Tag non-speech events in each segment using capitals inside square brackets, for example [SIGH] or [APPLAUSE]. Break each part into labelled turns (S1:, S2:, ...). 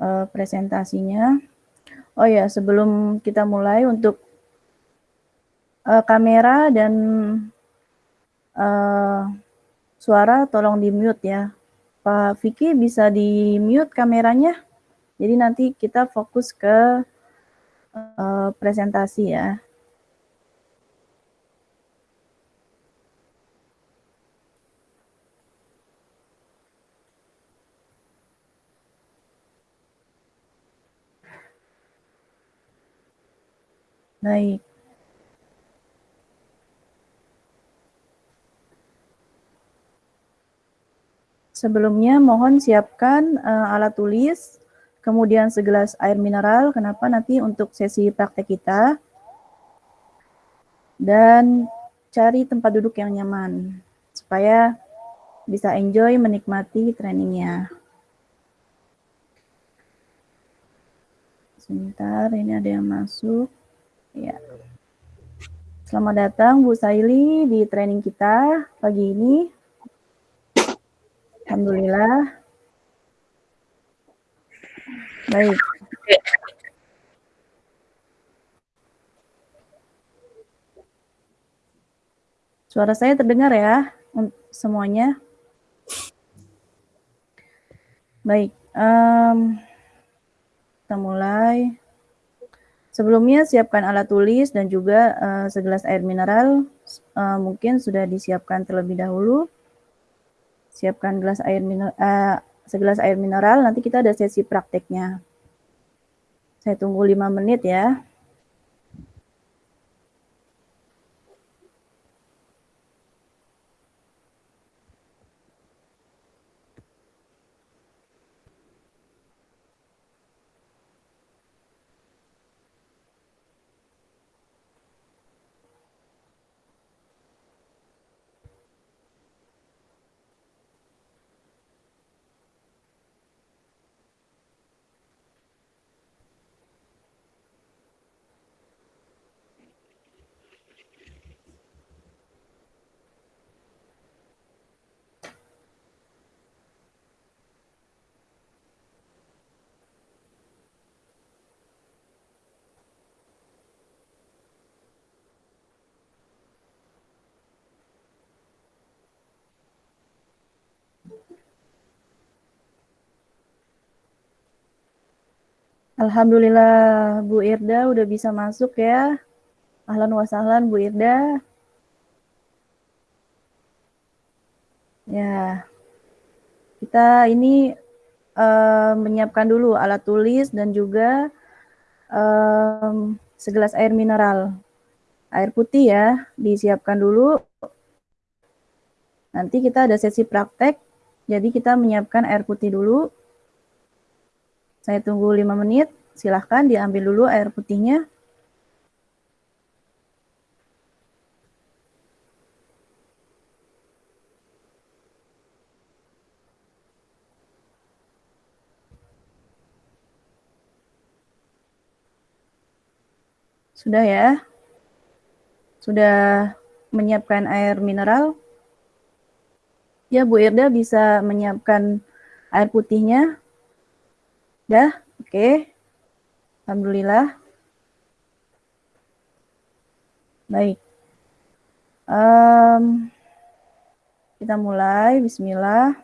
S1: uh, presentasinya. Oh ya, sebelum kita mulai untuk uh, kamera dan uh, suara tolong di mute ya. Pak Vicky bisa di mute kameranya. Jadi nanti kita fokus ke uh, presentasi ya. Baik. Sebelumnya mohon siapkan uh, alat tulis, kemudian segelas air mineral. Kenapa nanti untuk sesi praktek kita. Dan cari tempat duduk yang nyaman supaya bisa enjoy menikmati trainingnya. Sebentar, ini ada yang masuk. Ya. Selamat datang Bu Saili di training kita pagi ini. Alhamdulillah. Baik. Suara saya terdengar ya semuanya? Baik, um, kita mulai. Sebelumnya siapkan alat tulis dan juga uh, segelas air mineral, uh, mungkin sudah disiapkan terlebih dahulu. Siapkan gelas air mineral, uh, segelas air mineral, nanti kita ada sesi prakteknya. Saya tunggu 5 menit ya. Alhamdulillah Bu Irda udah bisa masuk ya. Ahlan wa Bu Irda. Ya. Kita ini uh, menyiapkan dulu alat tulis dan juga um, segelas air mineral. Air putih ya, disiapkan dulu. Nanti kita ada sesi praktek, jadi kita menyiapkan air putih dulu. Saya tunggu 5 menit. Silahkan diambil dulu air putihnya. Sudah ya? Sudah menyiapkan air mineral? Ya, Bu Irda bisa menyiapkan air putihnya. Dah? Oke. Okay. Alhamdulillah. Baik. Um, kita mulai. Bismillah.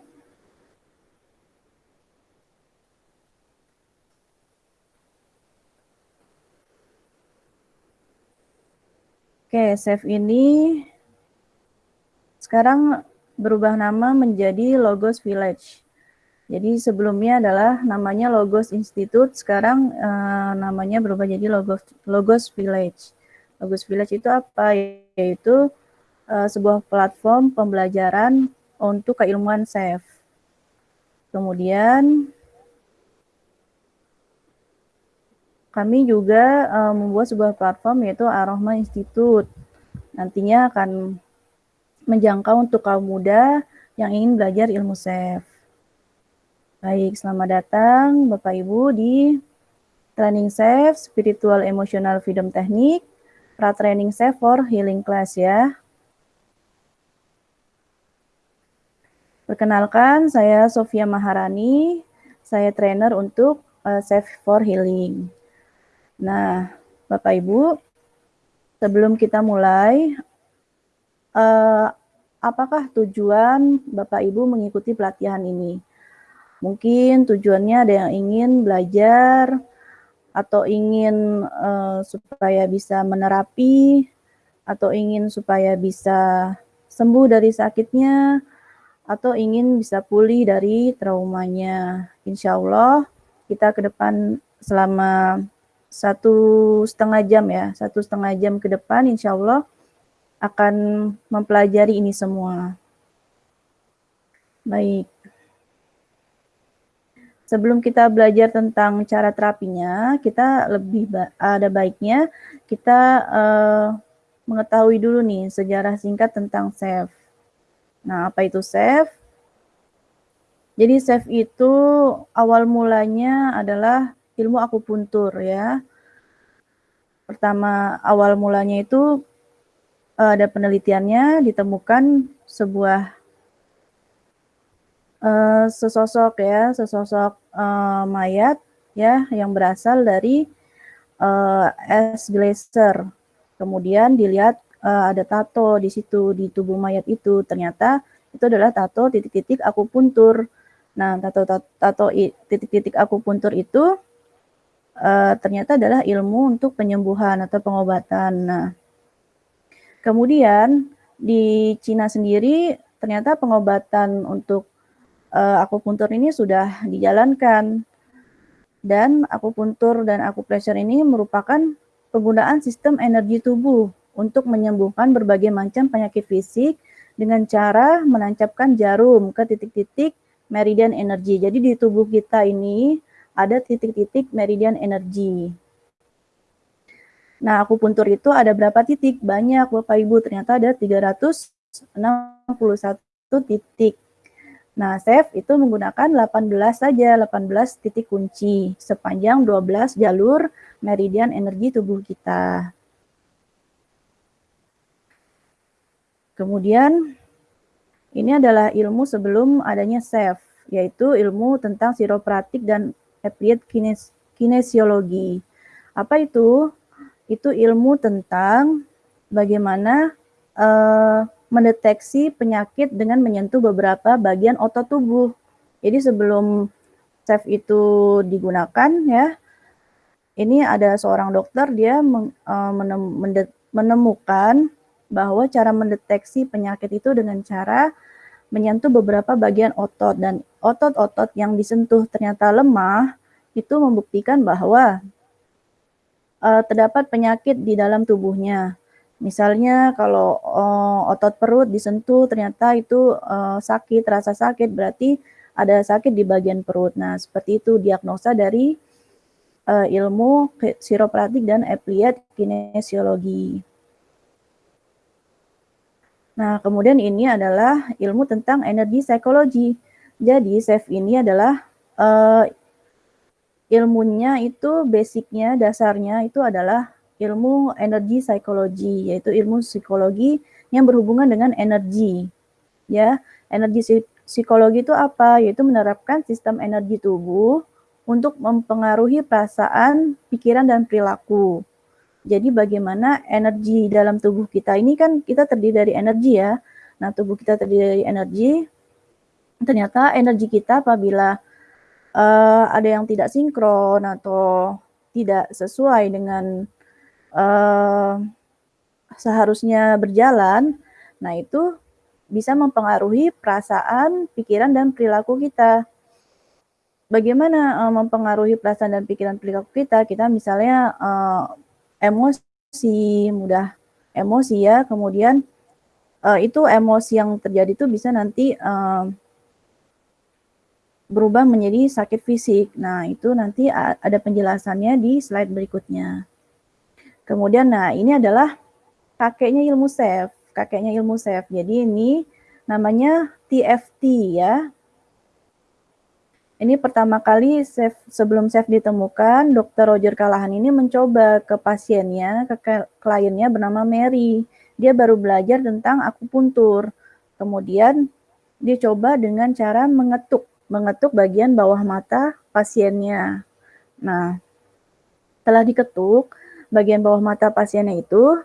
S1: Oke, save ini sekarang berubah nama menjadi Logos Village. Jadi sebelumnya adalah namanya Logos Institute, sekarang uh, namanya berubah jadi Logos, Logos Village. Logos Village itu apa? Yaitu uh, sebuah platform pembelajaran untuk keilmuan SAFE. Kemudian kami juga uh, membuat sebuah platform yaitu Arohma Institute. Nantinya akan menjangkau untuk kaum muda yang ingin belajar ilmu SAFE. Baik, selamat datang Bapak Ibu di Training Safe Spiritual Emotional Freedom Technique, pra training safe for healing class ya. Perkenalkan, saya Sofia Maharani, saya trainer untuk uh, Safe for Healing. Nah, Bapak Ibu, sebelum kita mulai, uh, apakah tujuan Bapak Ibu mengikuti pelatihan ini? Mungkin tujuannya ada yang ingin belajar atau ingin uh, supaya bisa menerapi atau ingin supaya bisa sembuh dari sakitnya atau ingin bisa pulih dari traumanya. Insya Allah kita ke depan selama satu setengah jam ya, satu setengah jam ke depan insya Allah akan mempelajari ini semua. Baik. Sebelum kita belajar tentang cara terapinya, kita lebih ba ada baiknya kita uh, mengetahui dulu nih sejarah singkat tentang SEF. Nah, apa itu SEF? Jadi SEF itu awal mulanya adalah ilmu akupuntur ya. Pertama awal mulanya itu eh, ada penelitiannya ditemukan sebuah uh, sesosok ya, sesosok uh, mayat ya yang berasal dari uh, es glacier. Kemudian dilihat uh, ada tato di situ di tubuh mayat itu. Ternyata itu adalah tato titik-titik akupuntur. Nah, tato tato titik-titik akupuntur itu uh, ternyata adalah ilmu untuk penyembuhan atau pengobatan. Nah, kemudian di Cina sendiri ternyata pengobatan untuk uh, akupuntur ini sudah dijalankan. Dan akupuntur dan akupressure ini merupakan penggunaan sistem energi tubuh untuk menyembuhkan berbagai macam penyakit fisik dengan cara menancapkan jarum ke titik-titik meridian energi. Jadi di tubuh kita ini ada titik-titik meridian energi. Nah, akupuntur itu ada berapa titik? Banyak, Bapak Ibu. Ternyata ada 361 titik. Nah, SAFE itu menggunakan 18 saja, 18 titik kunci sepanjang 12 jalur meridian energi tubuh kita. Kemudian ini adalah ilmu sebelum adanya SAFE, yaitu ilmu tentang siropratik dan applied kines kinesiologi. Apa itu? Itu ilmu tentang bagaimana uh, mendeteksi penyakit dengan menyentuh beberapa bagian otot tubuh. Jadi sebelum SAFE itu digunakan ya, ini ada seorang dokter dia eh, menemukan bahwa cara mendeteksi penyakit itu dengan cara menyentuh beberapa bagian otot dan otot-otot yang disentuh ternyata lemah itu membuktikan bahwa uh, terdapat penyakit di dalam tubuhnya. Misalnya kalau uh, otot perut disentuh ternyata itu uh, sakit, rasa sakit berarti ada sakit di bagian perut. Nah, seperti itu diagnosa dari uh, ilmu siropratik dan applied kinesiologi. Nah, kemudian ini adalah ilmu tentang energi psikologi. Jadi, SAFE ini adalah uh, ilmunya itu basicnya, dasarnya itu adalah ilmu energi psikologi, yaitu ilmu psikologi yang berhubungan dengan energi. Ya, energi psikologi itu apa? Yaitu menerapkan sistem energi tubuh untuk mempengaruhi perasaan, pikiran dan perilaku. Jadi bagaimana energi dalam tubuh kita ini kan kita terdiri dari energi ya. Nah, tubuh kita terdiri dari energi. Ternyata energi kita apabila uh, ada yang tidak sinkron atau tidak sesuai dengan uh, seharusnya berjalan, nah itu bisa mempengaruhi perasaan, pikiran, dan perilaku kita. Bagaimana uh, mempengaruhi perasaan dan pikiran perilaku kita? Kita misalnya uh, emosi, mudah emosi ya, kemudian uh, itu emosi yang terjadi itu bisa nanti uh, berubah menjadi sakit fisik. Nah, itu nanti ada penjelasannya di slide berikutnya. Kemudian nah ini adalah kakeknya ilmu SEF, kakeknya ilmu SEF. Jadi ini namanya TFT ya. Ini pertama kali SEF, sebelum SEF ditemukan, Dr. Roger Kalahan ini mencoba ke pasiennya, ke kliennya bernama Mary. Dia baru belajar tentang akupuntur. Kemudian dia coba dengan cara mengetuk, mengetuk bagian bawah mata pasiennya. Nah, setelah diketuk, bagian bawah mata pasiennya itu,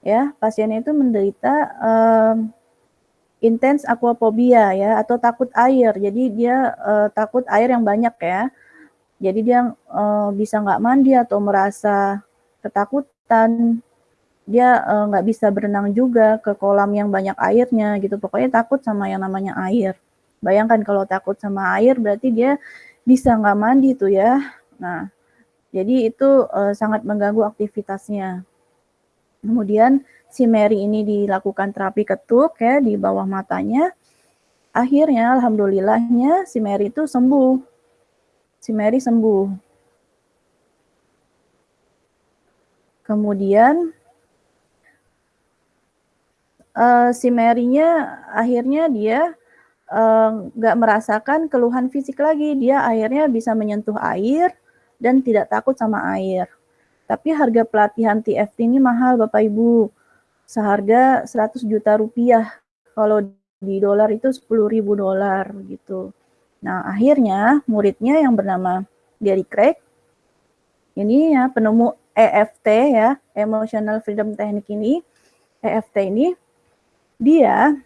S1: ya, pasiennya itu menderita um, intens aquaphobia ya, atau takut air. Jadi dia uh, takut air yang banyak ya. Jadi dia uh, bisa nggak mandi atau merasa ketakutan. Dia nggak uh, bisa berenang juga ke kolam yang banyak airnya gitu. Pokoknya takut sama yang namanya air. Bayangkan kalau takut sama air berarti dia bisa nggak mandi tuh ya. Nah, jadi itu uh, sangat mengganggu aktivitasnya. Kemudian si Mary ini dilakukan terapi ketuk ya di bawah matanya. Akhirnya alhamdulillahnya si Mary itu sembuh. Si Mary sembuh. Kemudian uh, si Mary-nya akhirnya dia nggak uh, merasakan keluhan fisik lagi. Dia akhirnya bisa menyentuh air, dan tidak takut sama air. Tapi harga pelatihan TFT ini mahal Bapak Ibu. Seharga 100 juta rupiah. Kalau di dolar itu 10 ribu dolar gitu. Nah akhirnya muridnya yang bernama Gary Craig, ini ya penemu EFT ya, Emotional Freedom Technique ini, EFT ini, dia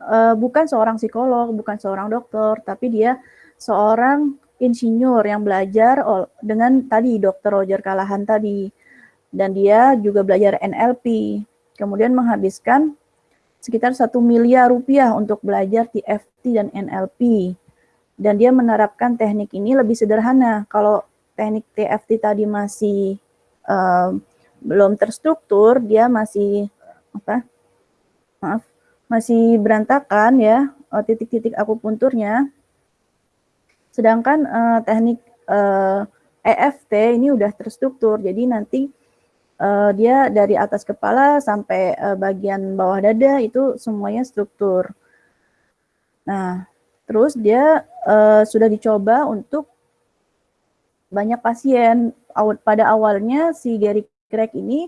S1: uh, bukan seorang psikolog, bukan seorang dokter, tapi dia seorang insinyur yang belajar dengan tadi Dr. Roger Kalahan tadi. Dan dia juga belajar NLP. Kemudian menghabiskan sekitar satu miliar rupiah untuk belajar TFT dan NLP. Dan dia menerapkan teknik ini lebih sederhana. Kalau teknik TFT tadi masih uh, belum terstruktur, dia masih apa? Maaf, masih berantakan ya eh, titik-titik akupunturnya Sedangkan uh, teknik uh, eh, EFT ini udah terstruktur, jadi nanti uh, dia dari atas kepala sampai uh, bagian bawah dada itu semuanya struktur. Nah, terus dia uh, sudah dicoba untuk banyak pasien. Pada awalnya si Gary Craig ini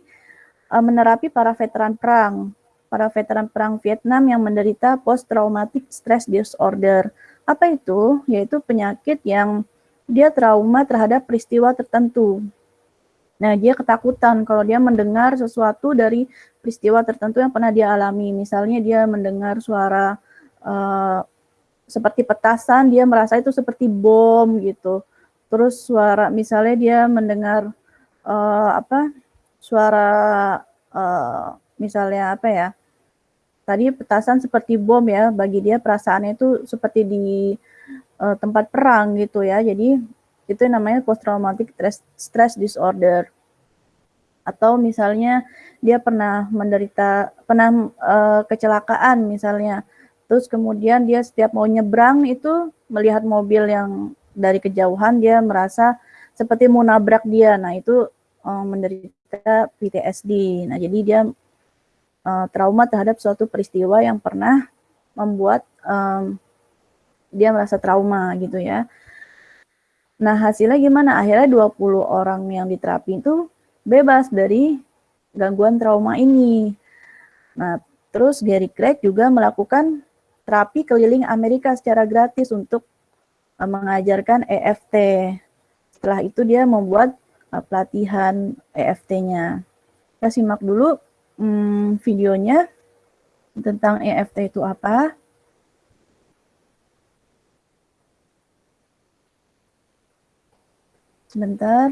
S1: uh, menerapi para veteran perang, para veteran perang Vietnam yang menderita post traumatic stress disorder apa itu? Yaitu penyakit yang dia trauma terhadap peristiwa tertentu. Nah, dia ketakutan kalau dia mendengar sesuatu dari peristiwa tertentu yang pernah dia alami. Misalnya dia mendengar suara uh, seperti petasan, dia merasa itu seperti bom gitu. Terus suara, misalnya dia mendengar uh, apa? Suara uh, misalnya apa ya? Tadi petasan seperti bom ya bagi dia perasaannya itu seperti di uh, tempat perang gitu ya. Jadi itu namanya post traumatic stress, disorder. Atau misalnya dia pernah menderita pernah uh, kecelakaan misalnya. Terus kemudian dia setiap mau nyebrang itu melihat mobil yang dari kejauhan dia merasa seperti mau nabrak dia. Nah itu uh, menderita PTSD nah jadi dia uh, trauma terhadap suatu peristiwa yang pernah membuat um, dia merasa trauma gitu ya. Nah hasilnya gimana? Akhirnya 20 orang yang diterapi itu bebas dari gangguan trauma ini. Nah terus Gary Craig juga melakukan terapi keliling Amerika secara gratis untuk uh, mengajarkan EFT. Setelah itu dia membuat uh, pelatihan EFT-nya. Kita simak dulu hmm, videonya tentang EFT itu apa. Sebentar.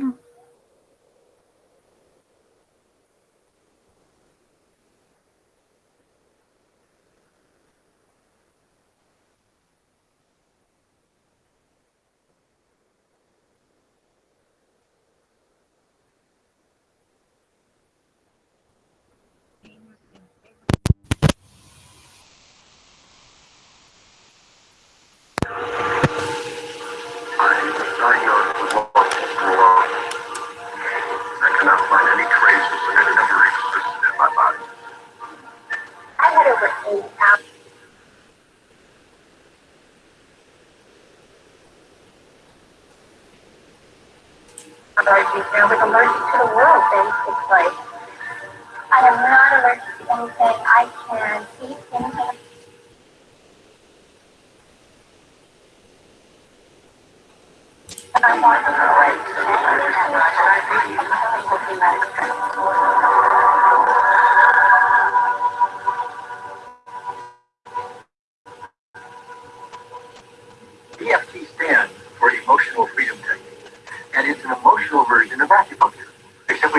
S2: They're like allergic to the world, basically. I am not allergic to anything. I can eat anything. I to.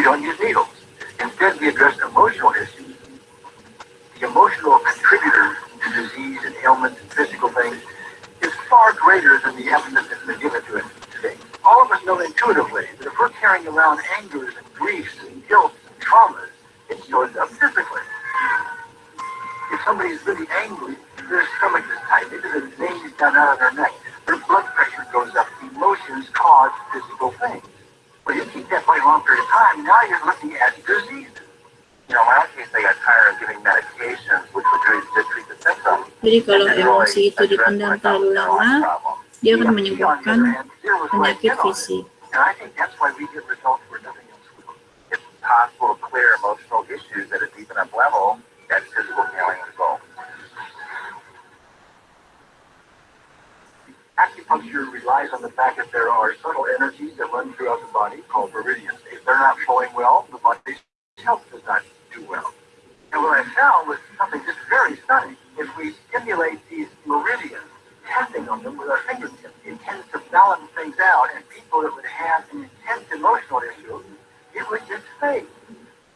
S3: Don't use needles. Instead, we address emotional issues. The emotional contributor to disease and ailments and physical things is far greater than the evidence that's been given to it today. All of us know intuitively that if we're carrying around angers and griefs and guilt and traumas, it shows up physically. If somebody's really angry, their stomach is tight, maybe the veins down out of their neck, their blood pressure goes up, emotions cause physical things. But you keep for a long period of time, now you're looking at diseases. You know, in my case, they got tired of giving medications, which would really just treat the symptoms.
S1: Jadi kalau
S3: and really
S1: emosi itu
S3: address
S1: dipendam terlalu lama, dia akan
S3: EFT, on the
S1: menyebabkan
S3: other hand, zeroes right
S1: penyakit
S3: in
S1: fisik.
S3: And I think that's why we get results where nothing else will. It's possible to clear emotional issues at a deep enough level that physical healing results. Acupuncture relies on the fact that there are subtle energies that run throughout the body called meridians. If they're not flowing well, the body's health does not do well. And what I found was something just very stunning. If we stimulate these meridians, tapping on them with our fingertips, it tends to balance things out. And people that would have an intense emotional issue, it would just fade.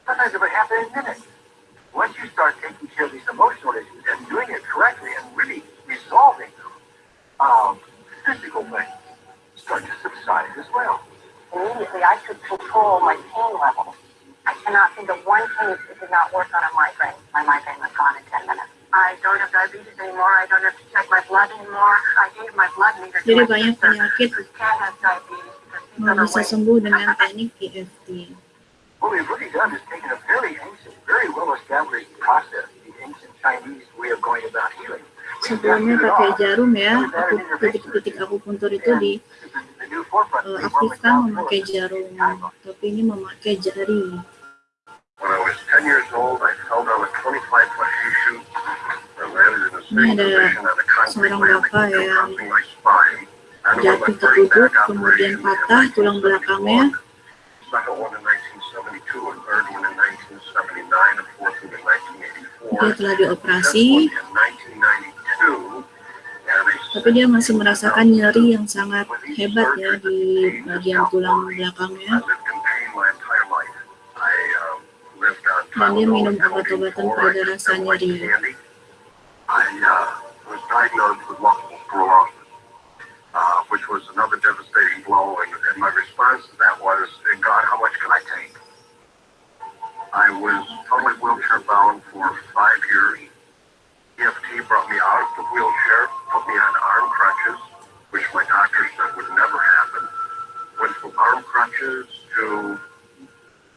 S3: Sometimes it would happen in minutes. Once you start taking care of these emotional issues and doing it correctly and really resolving them, um, physical things start to subside as well.
S2: Immediately, I could control my pain level. I cannot think of one case that did not work on a migraine. My migraine was gone in 10 minutes. I don't have diabetes anymore. I don't have to check my blood anymore. I gave my blood meter to
S1: Jadi
S2: my
S1: banyak
S2: sister
S1: penyakit
S2: who can't have diabetes because she's
S1: nggak bisa
S2: overweight.
S1: sembuh dengan teknik EFT.
S3: What we've really done is taken a very ancient, very well-established process, the ancient Chinese way of going about healing.
S1: Sebelumnya pakai jarum ya, aku titik-titik akupuntur itu
S3: And
S1: di
S3: forefront.
S1: eh, aktifkan memakai jarum, tapi ini memakai jari.
S3: When I was 10 years old, I fell down a 25 foot hay chute and landed in the
S1: Ini ada seorang bapak yang Jatuh
S3: back
S1: kemudian patah tulang belakangnya.
S3: 1971, Second one in 1972, a third one in 1979, a fourth one in 1984.
S1: Dia telah dioperasi,
S3: fifth one in 1992, and a
S1: tapi dia masih merasakan nyeri yang sangat hebat ya di bagian tulang belakangnya. Dan dia minum obat-obatan pada rasa nyeri.
S3: candy. I uh, was diagnosed with multiple sclerosis, uh, which was another devastating blow, and, and my response to that was, "Hey, God, how much can I take? I was totally wheelchair bound for five years. EFT brought me out of the wheelchair, put me on arm crutches, which my doctor said would never happen. Went from arm crutches to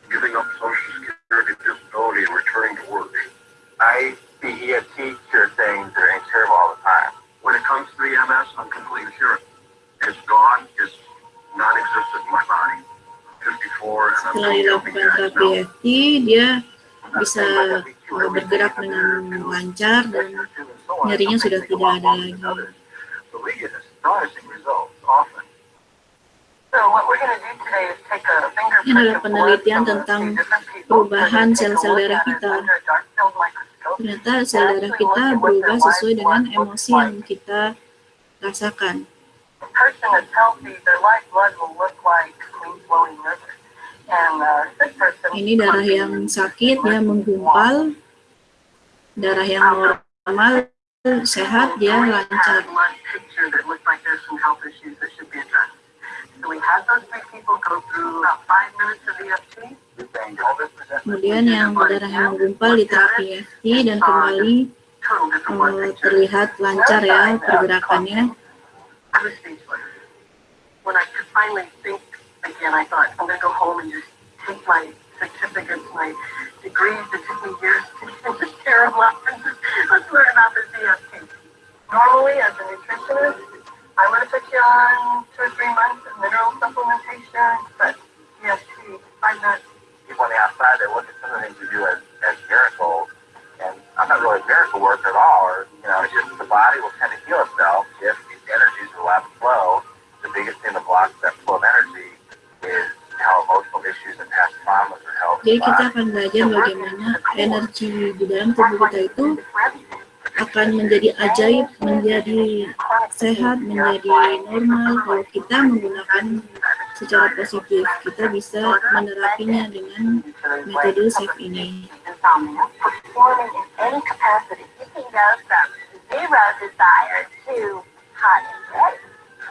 S3: giving up Social Security disability and returning to work. I see EFT cure things that are incurable all the time. When it comes to the MS, I'm completely cured. It's gone. It's non-existent in my body. 54 and I'm
S1: Setelah
S3: so
S1: dilakukan
S3: healthy guys
S1: terapi
S3: now.
S1: EFT, dia bisa bergerak dengan lancar dan nyerinya sudah tidak ada lagi. Ini adalah penelitian tentang perubahan sel-sel darah kita. Ternyata sel darah kita berubah sesuai dengan emosi yang kita rasakan. Ini darah yang sakit ya menggumpal, darah yang normal sehat dia lancar. Kemudian yang darah yang menggumpal di terapi EFT dan kembali eh, terlihat lancar ya pergerakannya.
S2: Again, I thought, I'm going to go home and just take my certificates, my degrees that took me years to get the terrible options. Let's learn about this EFT. Normally, as a nutritionist, I would have put you on two or three months of mineral supplementation, but EFT, five minutes.
S3: People on the outside, they look at some of the things we do as, as miracles, and I'm not really a miracle worker at all, or, you know, it's just the body will tend to heal itself if these energies will have flow. The biggest thing that blocks that
S1: Jadi kita akan belajar bagaimana energi di dalam tubuh kita itu akan menjadi ajaib, menjadi sehat, menjadi normal kalau kita menggunakan secara positif. Kita bisa menerapinya dengan metode SAFE ini.
S3: Zero.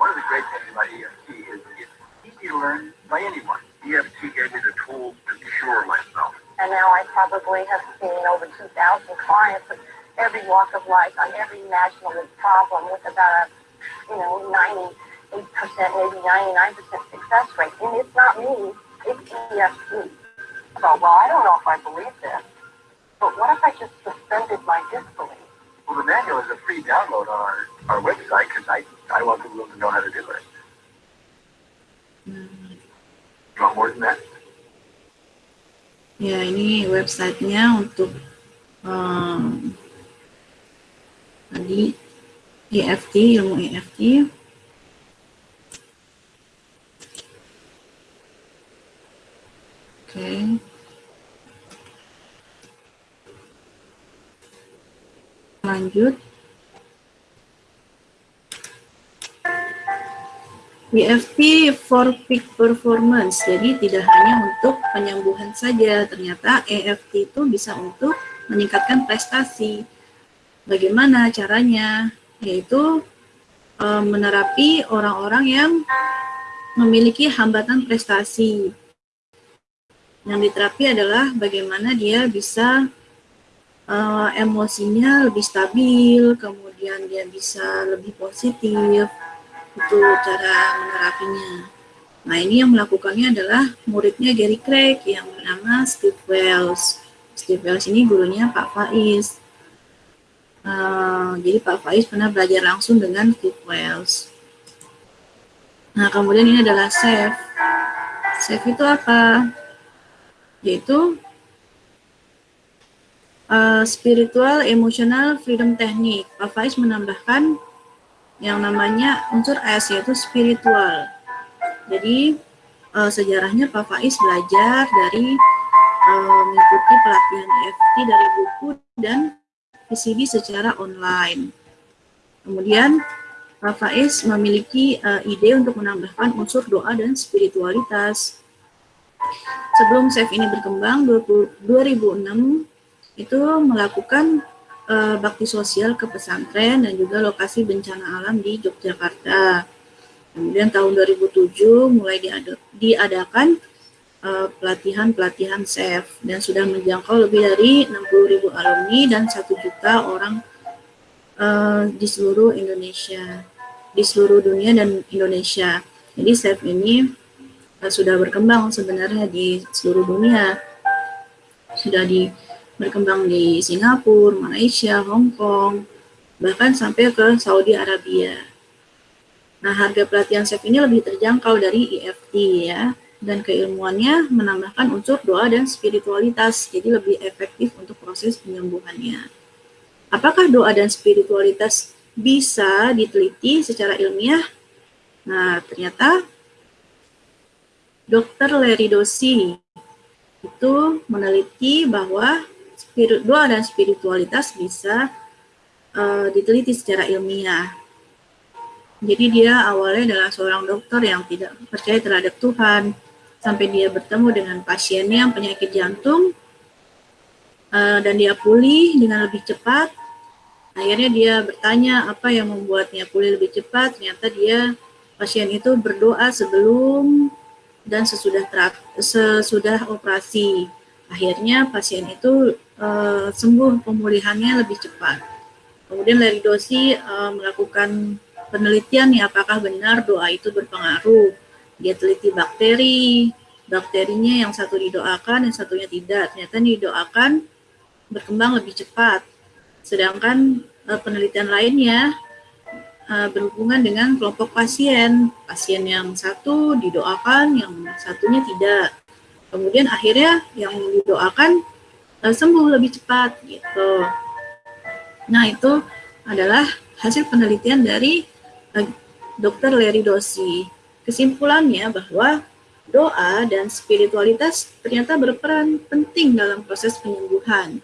S3: One of the great things about EFT is it's easy to learn by anyone. EFT gave me the tools to cure myself.
S2: And now I probably have seen over 2,000 clients of every walk of life on every imaginable problem with about a, you know, 98%, maybe 99% success rate. And it's not me, it's EFT. So, well, I don't know if I believe this, but what if I just suspended my disbelief?
S3: Well, the manual is a free download on our, our website because I, I want people to know how to do it.
S1: Hmm.
S3: You want more than that?
S1: Ya, ini websitenya untuk um, tadi EFT, ilmu EFT. Oke. Lanjut. EFT for peak performance, jadi tidak hanya untuk penyembuhan saja, ternyata EFT itu bisa untuk meningkatkan prestasi. Bagaimana caranya? Yaitu e, menerapi orang-orang yang memiliki hambatan prestasi. Yang diterapi adalah bagaimana dia bisa e, emosinya lebih stabil, kemudian dia bisa lebih positif, itu cara menerapinya. Nah ini yang melakukannya adalah muridnya Gary Craig yang bernama Steve Wells. Steve Wells ini gurunya Pak Faiz. Uh, jadi Pak Faiz pernah belajar langsung dengan Steve Wells. Nah kemudian ini adalah SAFE. SAFE itu apa? Yaitu uh, Spiritual Emotional Freedom Technique. Pak Faiz menambahkan yang namanya unsur S yaitu spiritual. Jadi uh, sejarahnya Pak Faiz belajar dari uh, mengikuti pelatihan EFT dari buku dan PCB secara online. Kemudian Pak Faiz memiliki uh, ide untuk menambahkan unsur doa dan spiritualitas. Sebelum SAFE ini berkembang, 20, 2006 itu melakukan uh, bakti sosial ke pesantren dan juga lokasi bencana alam di Yogyakarta. Kemudian tahun 2007 mulai diadakan pelatihan-pelatihan uh, SEF dan sudah menjangkau lebih dari 60.000 alumni dan 1 juta orang uh, di seluruh Indonesia, di seluruh dunia dan Indonesia. Jadi SEF ini uh, sudah berkembang sebenarnya di seluruh dunia. Sudah di berkembang di Singapura, Malaysia, Hong Kong, bahkan sampai ke Saudi Arabia. Nah, harga pelatihan SEF ini lebih terjangkau dari EFT ya, dan keilmuannya menambahkan unsur doa dan spiritualitas, jadi lebih efektif untuk proses penyembuhannya. Apakah doa dan spiritualitas bisa diteliti secara ilmiah? Nah, ternyata Dr. Larry Dosi itu meneliti bahwa spirit, doa dan spiritualitas bisa uh, diteliti secara ilmiah. Jadi dia awalnya adalah seorang dokter yang tidak percaya terhadap Tuhan, sampai dia bertemu dengan pasiennya yang penyakit jantung, uh, dan dia pulih dengan lebih cepat. Akhirnya dia bertanya apa yang membuatnya pulih lebih cepat. Ternyata dia pasien itu berdoa sebelum dan sesudah sesudah operasi. Akhirnya pasien itu uh, sembuh pemulihannya lebih cepat. Kemudian Larry Dosi uh, melakukan penelitian nih apakah benar doa itu berpengaruh. Dia teliti bakteri, bakterinya yang satu didoakan, yang satunya tidak. Ternyata didoakan berkembang lebih cepat. Sedangkan uh, penelitian lainnya uh, berhubungan dengan kelompok pasien. Pasien yang satu didoakan, yang satunya tidak. Kemudian akhirnya yang didoakan uh, sembuh lebih cepat gitu. Nah, itu adalah hasil penelitian dari uh, Dr. Larry Dosi. Kesimpulannya bahwa doa dan spiritualitas ternyata berperan penting dalam proses penyembuhan.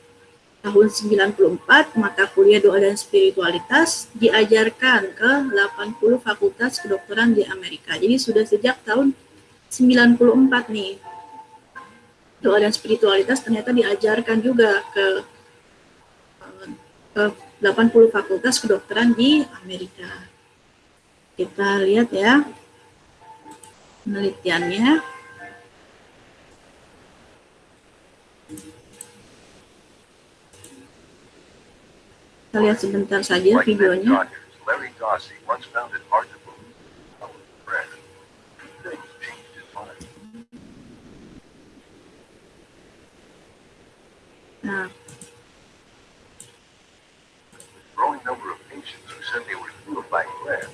S1: Tahun 94, mata kuliah doa dan spiritualitas diajarkan ke 80 fakultas kedokteran di Amerika. Jadi sudah sejak tahun 94 nih. Doa dan spiritualitas ternyata diajarkan juga ke, ke 80 fakultas kedokteran di Amerika. Kita lihat ya penelitiannya. Kita lihat sebentar saja videonya.
S3: Growing number of patients who said they were healed by prayer.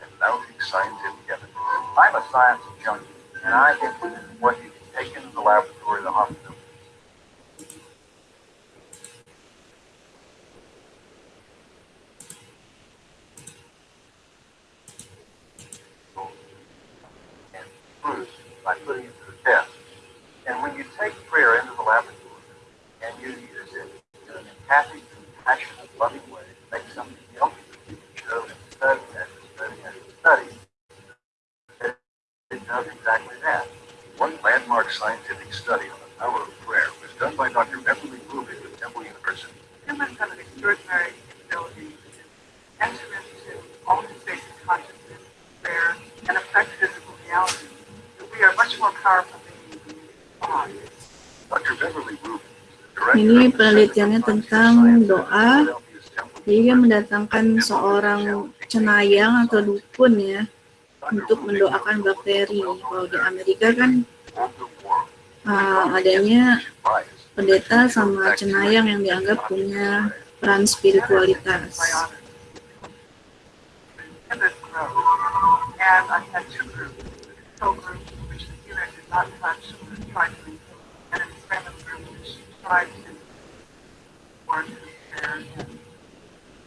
S3: And mounting scientific evidence. I'm a science junkie, and I think what you can take into the laboratory, the hospital, and proof by putting it to the test. And when you take prayer into the laboratory and you use it in an empathic, compassionate, loving way to make something healthy for you, show and study after study after study, it, it does exactly that. One landmark scientific study on the power of prayer was done by Dr. Beverly Rubin of Temple University.
S2: Humans have an extraordinary
S1: Ini penelitiannya tentang doa. Jadi dia mendatangkan seorang cenayang atau dukun ya untuk mendoakan bakteri. Kalau di Amerika kan uh, adanya pendeta sama cenayang yang dianggap punya peran spiritualitas.
S2: And this grows. And I had two groups, not touch, and was trying to improve, and an experiment group, which tried to work and repair and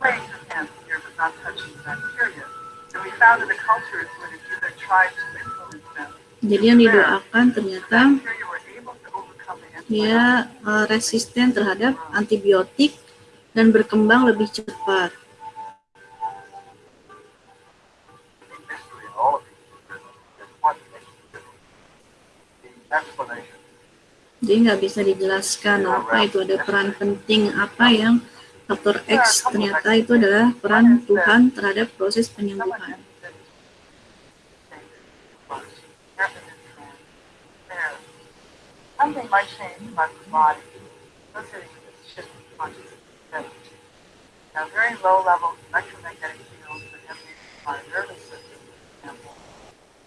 S2: laying his hands here, but not touching the bacteria. And we found in the cultures where the healer tried to influence them,
S1: Jadi yang didoakan ternyata dia uh, resisten terhadap antibiotik dan berkembang lebih cepat. Jadi nggak bisa dijelaskan apa itu ada peran penting apa yang faktor X ternyata itu adalah peran Tuhan terhadap proses penyembuhan.
S2: That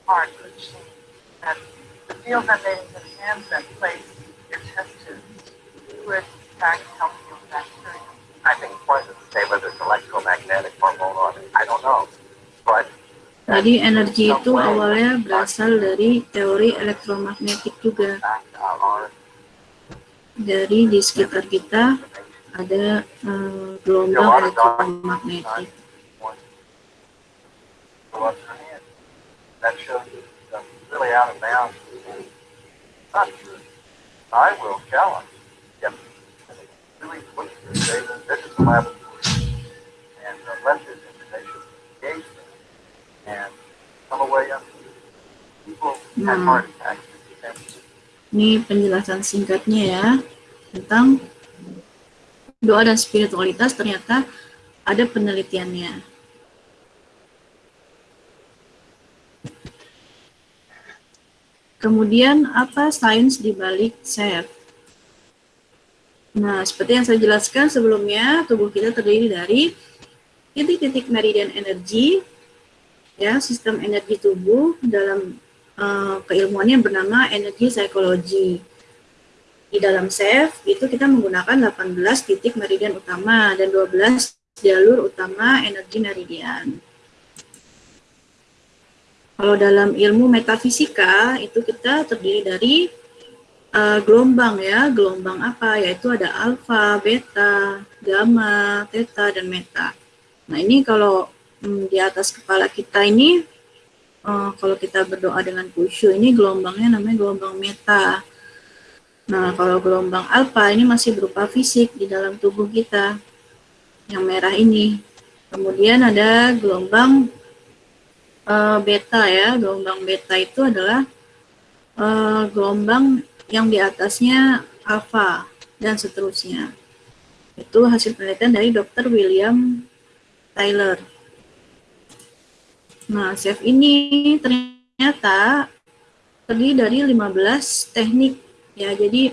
S2: have the change. That the fields that made into the hands that place your test tubes would, in fact, help heal bacteria.
S3: I think it's pointless to say whether it's electromagnetic hormone or I don't know. But
S1: Jadi energi itu awalnya berasal dari teori elektromagnetik juga. Dari di sekitar kita ada eh, gelombang
S3: true. I will challenge. Yep. Really put your say that this is a laboratory. And uh, let this information engage them. And come away. People have
S1: Hmm.
S3: heart attacks. And
S1: Ini penjelasan singkatnya ya tentang doa dan spiritualitas ternyata ada penelitiannya. Kemudian apa sains di balik? Nah, seperti yang saya jelaskan sebelumnya, tubuh kita terdiri dari titik-titik meridian energi, ya, sistem energi tubuh dalam uh, keilmuannya bernama energi psikologi. Di dalam SEF itu kita menggunakan 18 titik meridian utama dan 12 jalur utama energi meridian. Kalau dalam ilmu metafisika itu kita terdiri dari uh, gelombang ya, gelombang apa? Yaitu ada alfa, beta, gamma, theta, dan meta. Nah ini kalau hmm, di atas kepala kita ini, uh, kalau kita berdoa dengan khusyuk, ini gelombangnya namanya gelombang meta. Nah kalau gelombang alfa ini masih berupa fisik di dalam tubuh kita, yang merah ini. Kemudian ada gelombang uh, beta ya, gelombang beta itu adalah uh, gelombang yang di atasnya alfa dan seterusnya. Itu hasil penelitian dari Dr. William Tyler. Nah, chef ini ternyata terdiri dari 15 teknik ya. Jadi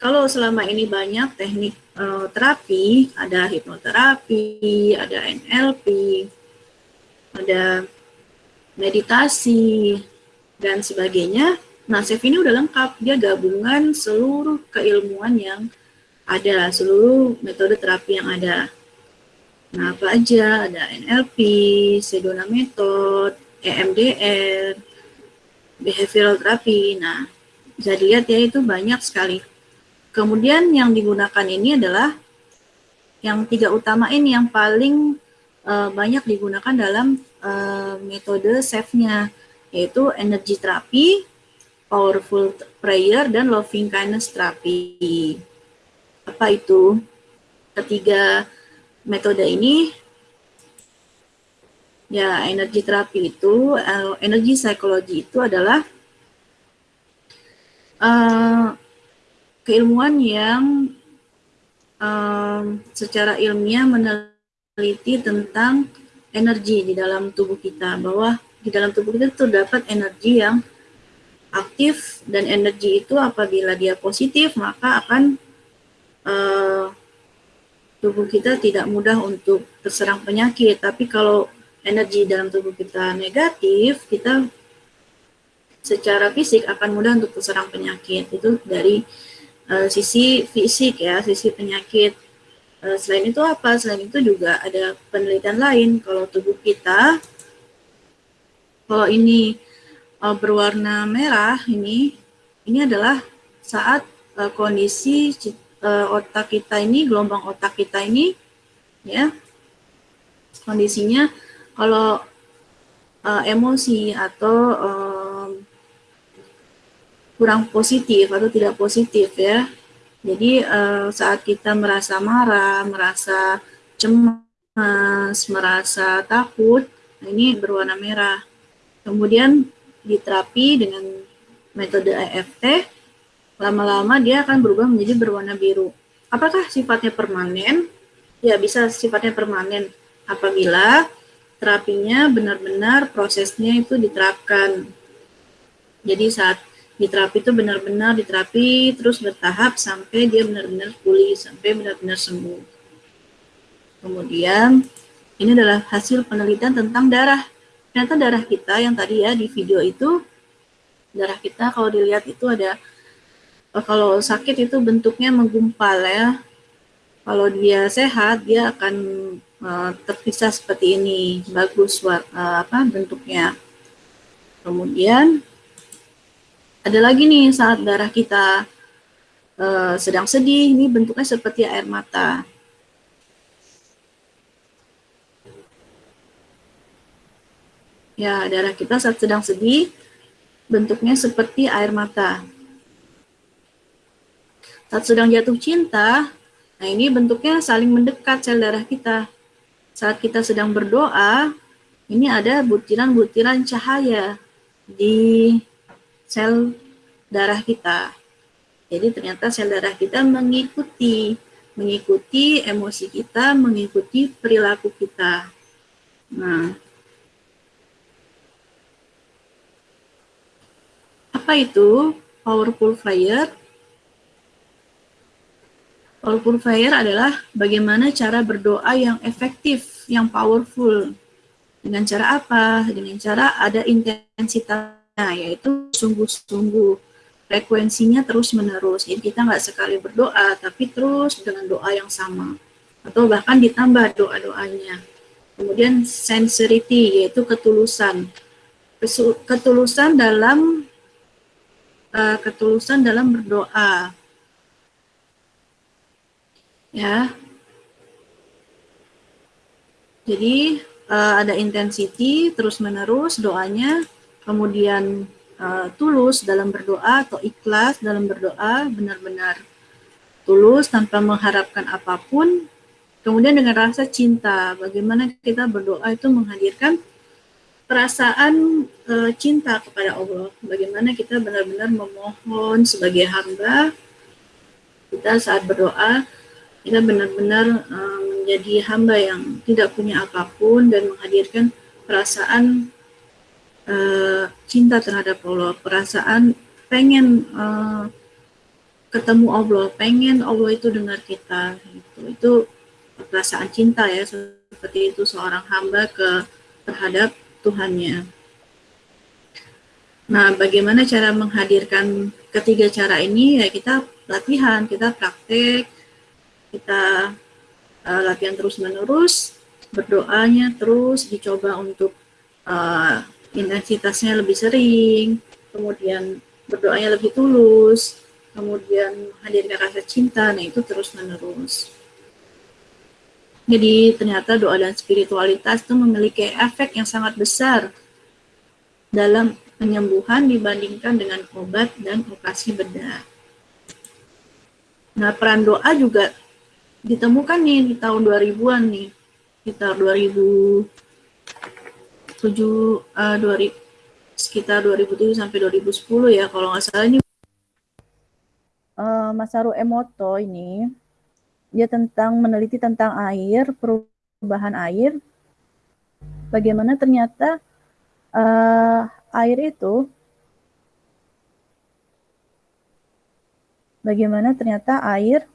S1: kalau selama ini banyak teknik uh, terapi, ada hipnoterapi, ada NLP, ada meditasi, dan sebagainya. Nah, Chef ini udah lengkap. Dia gabungan seluruh keilmuan yang ada, seluruh metode terapi yang ada. Nah, apa aja? Ada NLP, Sedona Method, EMDR, Behavioral Therapy. Nah, bisa dilihat ya itu banyak sekali. Kemudian yang digunakan ini adalah yang tiga utama ini yang paling uh, banyak digunakan dalam uh, metode SAFE-nya, yaitu energy terapi, powerful prayer, dan loving kindness terapi. Apa itu? Ketiga metode ini, ya energi terapi itu, uh, energi psikologi itu adalah uh, keilmuan yang um, secara ilmiah meneliti tentang energi di dalam tubuh kita bahwa di dalam tubuh kita terdapat energi yang aktif dan energi itu apabila dia positif maka akan uh, tubuh kita tidak mudah untuk terserang penyakit. Tapi kalau energi dalam tubuh kita negatif kita secara fisik akan mudah untuk terserang penyakit. Itu dari uh, sisi fisik ya sisi penyakit selain itu apa? Selain itu juga ada penelitian lain kalau tubuh kita kalau ini uh, berwarna merah ini ini adalah saat uh, kondisi otak kita ini gelombang otak kita ini ya kondisinya kalau emosi atau kurang positif atau tidak positif ya jadi uh, saat kita merasa marah, merasa cemas, merasa takut, nah ini berwarna merah. Kemudian diterapi dengan metode EFT, lama-lama dia akan berubah menjadi berwarna biru. Apakah sifatnya permanen? Ya, bisa sifatnya permanen apabila terapinya benar-benar prosesnya itu diterapkan. Jadi saat di terapi itu benar-benar diterapi terus bertahap sampai dia benar-benar pulih, sampai benar-benar sembuh. Kemudian ini adalah hasil penelitian tentang darah. Ternyata darah kita yang tadi ya di video itu, darah kita kalau dilihat itu ada, kalau sakit itu bentuknya menggumpal ya. Kalau dia sehat, dia akan uh, terpisah seperti ini, bagus uh, apa bentuknya. Kemudian ada lagi nih saat darah kita uh, sedang sedih, ini bentuknya seperti air mata. Ya, darah kita saat sedang sedih, bentuknya seperti air mata. Saat sedang jatuh cinta, nah ini bentuknya saling mendekat sel darah kita. Saat kita sedang berdoa, ini ada butiran-butiran cahaya di sel darah kita. Jadi ternyata sel darah kita mengikuti mengikuti emosi kita, mengikuti perilaku kita. Nah, apa itu powerful flyer?
S4: Paul Purveyor adalah bagaimana cara berdoa yang efektif, yang powerful. Dengan cara apa? Dengan cara ada intensitasnya, yaitu sungguh-sungguh. Frekuensinya terus-menerus. Jadi kita nggak sekali berdoa, tapi terus dengan doa yang sama. Atau bahkan ditambah doa-doanya. Kemudian sincerity, yaitu ketulusan. Ketulusan dalam uh, ketulusan dalam berdoa ya. Jadi uh, ada intensity terus menerus doanya, kemudian uh, tulus dalam berdoa atau ikhlas dalam berdoa, benar-benar tulus tanpa mengharapkan apa pun. Kemudian dengan rasa cinta, bagaimana kita berdoa itu menghadirkan perasaan uh, cinta kepada Allah. Bagaimana kita benar-benar memohon sebagai hamba kita saat berdoa kita benar-benar uh, menjadi hamba yang tidak punya apa pun dan menghadirkan perasaan uh, cinta terhadap Allah, perasaan pengen uh, ketemu Allah, pengen Allah itu dengar kita, gitu. itu perasaan cinta ya seperti itu seorang hamba ke terhadap Tuhannya. Nah, bagaimana cara menghadirkan ketiga cara ini? Ya kita latihan, kita praktek, kita uh, latihan terus-menerus, berdoanya terus dicoba untuk uh, intensitasnya lebih sering, kemudian berdoanya lebih tulus, kemudian hadirkan rasa cinta, nah itu terus-menerus. Jadi ternyata doa dan spiritualitas itu memiliki efek yang sangat besar dalam penyembuhan dibandingkan dengan obat dan operasi bedah. Nah, peran doa juga ditemukan nih di tahun 2000-an nih sekitar 2007 uh, 2000 sekitar 2007 sampai 2010 ya kalau nggak salah ini.
S1: Uh, Masaru Emoto ini dia tentang meneliti tentang air perubahan air. Bagaimana ternyata uh, air itu bagaimana ternyata air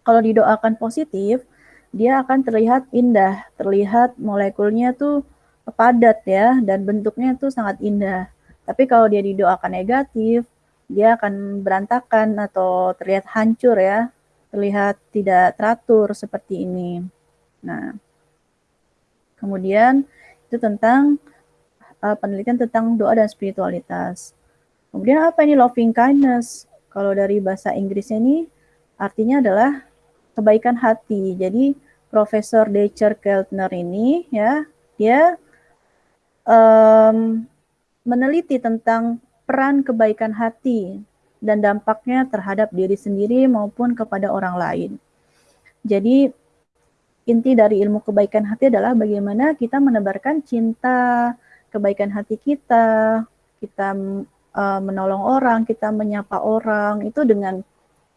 S1: kalau didoakan positif, dia akan terlihat indah, terlihat molekulnya tuh padat ya, dan bentuknya tuh sangat indah. Tapi kalau dia didoakan negatif, dia akan berantakan atau terlihat hancur ya, terlihat tidak teratur seperti ini. Nah, kemudian itu tentang uh, penelitian tentang doa dan spiritualitas. Kemudian apa ini loving kindness? Kalau dari bahasa Inggrisnya ini artinya adalah kebaikan hati. Jadi Profesor Decher Keltner ini ya dia um, meneliti tentang peran kebaikan hati dan dampaknya terhadap diri sendiri maupun kepada orang lain. Jadi inti dari ilmu kebaikan hati adalah bagaimana kita menebarkan cinta, kebaikan hati kita, kita uh, menolong orang, kita menyapa orang itu dengan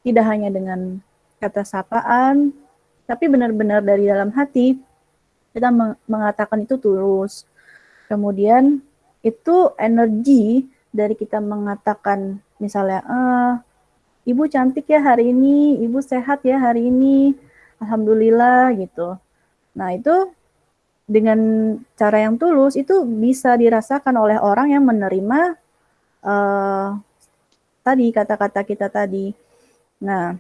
S1: tidak hanya dengan kata sapaan, tapi benar-benar dari dalam hati kita mengatakan itu tulus. Kemudian itu energi dari kita mengatakan misalnya, ah, ibu cantik ya hari ini, ibu sehat ya hari ini, alhamdulillah gitu. Nah itu dengan cara yang tulus itu bisa dirasakan oleh orang yang menerima uh, tadi kata-kata kita tadi. Nah,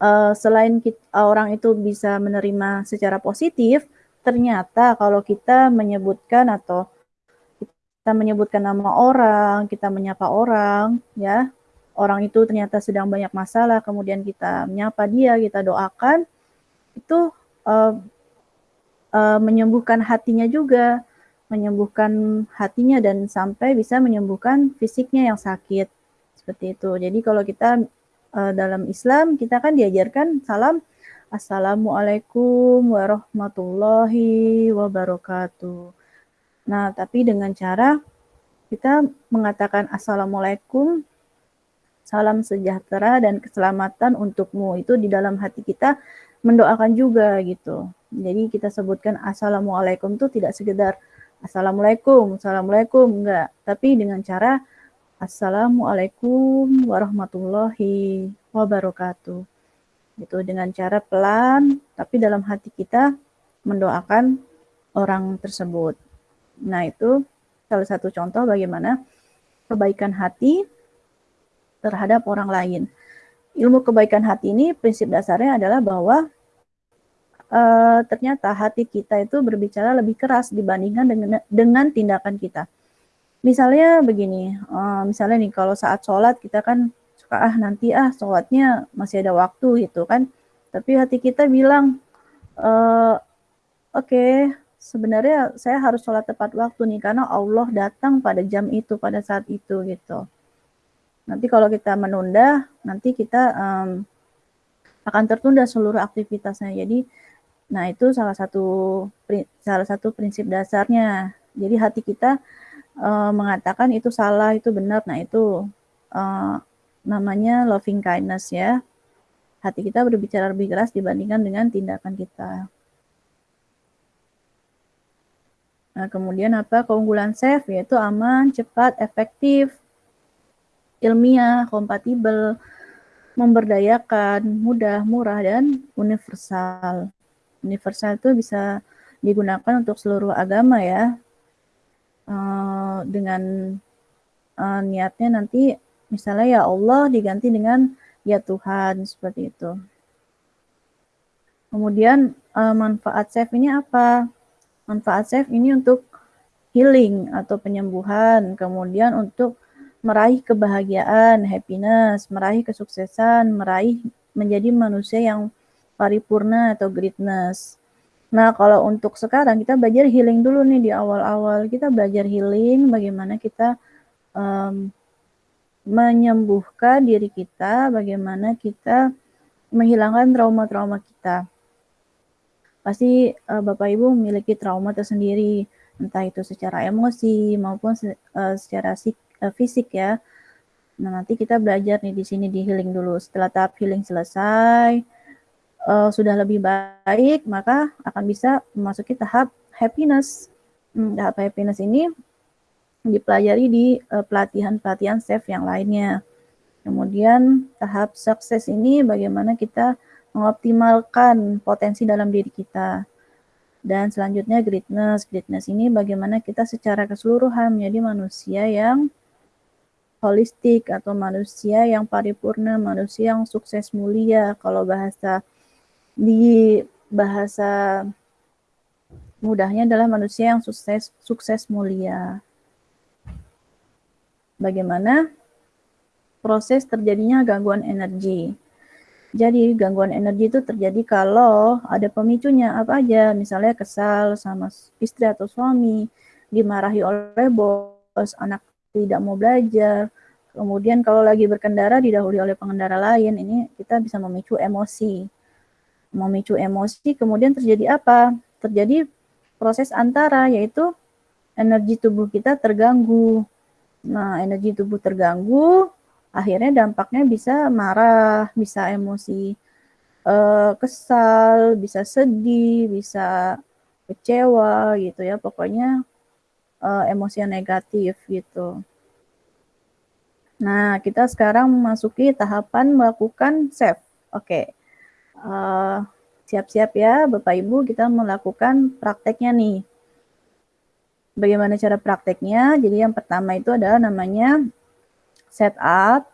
S1: uh, selain kita, orang itu bisa menerima secara positif, ternyata kalau kita menyebutkan atau kita menyebutkan nama orang, kita menyapa orang, ya, orang itu ternyata sedang banyak masalah, kemudian kita menyapa dia, kita doakan, itu uh, uh, menyembuhkan hatinya juga, menyembuhkan hatinya dan sampai bisa menyembuhkan fisiknya yang sakit seperti itu. Jadi kalau kita uh, dalam Islam kita kan diajarkan salam Assalamualaikum warahmatullahi wabarakatuh. Nah, tapi dengan cara kita mengatakan Assalamualaikum, salam sejahtera dan keselamatan untukmu. Itu di dalam hati kita mendoakan juga gitu. Jadi kita sebutkan Assalamualaikum itu tidak sekedar Assalamualaikum, Assalamualaikum, enggak. Tapi dengan cara Assalamualaikum warahmatullahi wabarakatuh. Itu dengan cara pelan, tapi dalam hati kita mendoakan orang tersebut. Nah, itu salah satu contoh bagaimana kebaikan hati terhadap orang lain. Ilmu kebaikan hati ini prinsip dasarnya adalah bahwa uh, ternyata hati kita itu berbicara lebih keras dibandingkan dengan dengan tindakan kita. Misalnya begini, uh, misalnya nih kalau saat sholat kita kan suka ah nanti ah sholatnya masih ada waktu gitu kan, tapi hati kita bilang uh, oke okay, sebenarnya saya harus sholat tepat waktu nih karena Allah datang pada jam itu pada saat itu gitu. Nanti kalau kita menunda, nanti kita um, akan tertunda seluruh aktivitasnya. Jadi Nah, itu salah satu salah satu prinsip dasarnya. Jadi hati kita uh, mengatakan itu salah, itu benar. Nah, itu uh, namanya loving kindness ya. Hati kita berbicara lebih keras dibandingkan dengan tindakan kita. Nah, kemudian apa? Keunggulan safe yaitu aman, cepat, efektif, ilmiah, kompatibel, memberdayakan, mudah, murah, dan universal universal itu bisa digunakan untuk seluruh agama ya. Uh, dengan uh, niatnya nanti misalnya ya Allah diganti dengan ya Tuhan seperti itu. Kemudian uh, manfaat safe ini apa? Manfaat safe ini untuk healing atau penyembuhan, kemudian untuk meraih kebahagiaan, happiness, meraih kesuksesan, meraih menjadi manusia yang paripurna atau greatness. Nah, kalau untuk sekarang kita belajar healing dulu nih di awal-awal. Kita belajar healing bagaimana kita um, menyembuhkan diri kita, bagaimana kita menghilangkan trauma-trauma kita. Pasti uh, Bapak Ibu memiliki trauma tersendiri, entah itu secara emosi maupun se uh, secara uh, fisik ya. Nah, nanti kita belajar nih di sini di healing dulu. Setelah tahap healing selesai, uh, sudah lebih baik, maka akan bisa memasuki tahap happiness. Hmm, tahap happiness ini dipelajari di pelatihan pelatihan-pelatihan safe yang lainnya. Kemudian tahap sukses ini bagaimana kita mengoptimalkan potensi dalam diri kita. Dan selanjutnya greatness. Greatness ini bagaimana kita secara keseluruhan menjadi manusia yang holistik atau manusia yang paripurna, manusia yang sukses mulia. Kalau bahasa di bahasa mudahnya adalah manusia yang sukses sukses mulia. Bagaimana proses terjadinya gangguan energi? Jadi gangguan energi itu terjadi kalau ada pemicunya apa aja, misalnya kesal sama istri atau suami, dimarahi oleh bos, anak tidak mau belajar, kemudian kalau lagi berkendara didahului oleh pengendara lain, ini kita bisa memicu emosi memicu emosi, kemudian terjadi apa? Terjadi proses antara, yaitu energi tubuh kita terganggu. Nah, energi tubuh terganggu, akhirnya dampaknya bisa marah, bisa emosi uh, kesal, bisa sedih, bisa kecewa gitu ya. Pokoknya uh, emosi yang negatif gitu. Nah, kita sekarang memasuki tahapan melakukan save. Oke. Okay. Eh, siap-siap uh, ya Bapak Ibu kita melakukan prakteknya nih. Bagaimana cara prakteknya? Jadi yang pertama itu adalah namanya setup,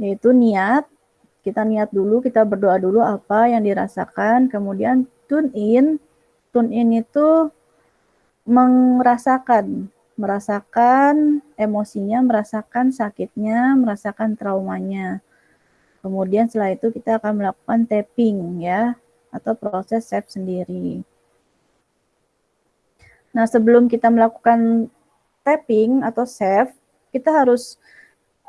S1: yaitu niat. Kita niat dulu, kita berdoa dulu apa yang dirasakan, kemudian tune in. Tune in itu merasakan, merasakan emosinya, merasakan sakitnya, merasakan traumanya. Kemudian setelah itu kita akan melakukan tapping ya atau proses save sendiri. Nah, sebelum kita melakukan tapping atau save, kita harus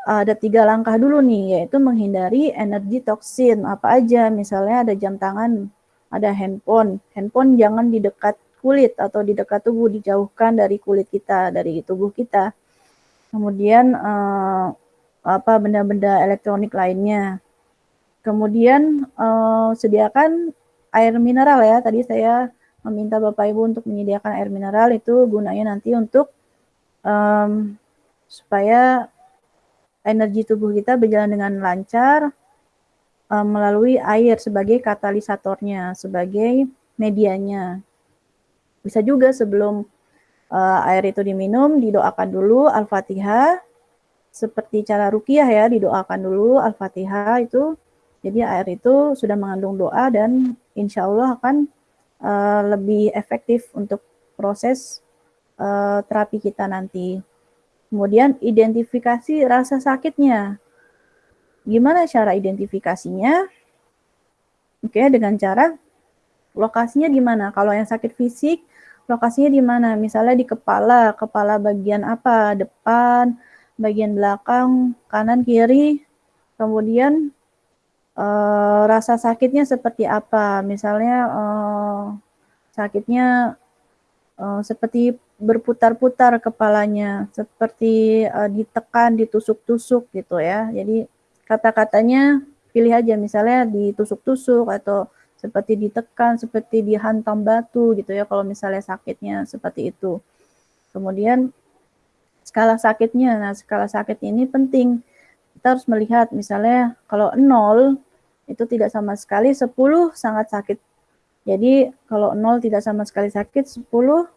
S1: ada tiga langkah dulu nih, yaitu menghindari energi toksin apa aja. Misalnya ada jam tangan, ada handphone. Handphone jangan di dekat kulit atau di dekat tubuh, dijauhkan dari kulit kita, dari tubuh kita. Kemudian eh, apa benda-benda elektronik lainnya. Kemudian uh, sediakan air mineral ya. Tadi saya meminta Bapak Ibu untuk menyediakan air mineral itu gunanya nanti untuk um, supaya energi tubuh kita berjalan dengan lancar uh, melalui air sebagai katalisatornya, sebagai medianya. Bisa juga sebelum uh, air itu diminum, didoakan dulu Al-Fatihah, seperti cara rukiah ya, didoakan dulu Al-Fatihah itu, jadi air itu sudah mengandung doa dan insya Allah akan uh, lebih efektif untuk proses uh, terapi kita nanti. Kemudian identifikasi rasa sakitnya. Gimana cara identifikasinya? Oke, dengan cara lokasinya di mana? Kalau yang sakit fisik, lokasinya di mana? Misalnya di kepala, kepala bagian apa? Depan, bagian belakang, kanan, kiri. Kemudian uh, rasa sakitnya seperti apa? Misalnya uh, sakitnya uh, seperti berputar-putar kepalanya, seperti uh, ditekan, ditusuk-tusuk gitu ya. Jadi kata-katanya pilih aja misalnya ditusuk-tusuk atau seperti ditekan, seperti dihantam batu gitu ya kalau misalnya sakitnya seperti itu. Kemudian skala sakitnya, nah skala sakit ini penting. Kita harus melihat misalnya kalau nol itu tidak sama sekali, 10 sangat sakit. Jadi kalau nol tidak sama sekali sakit, 10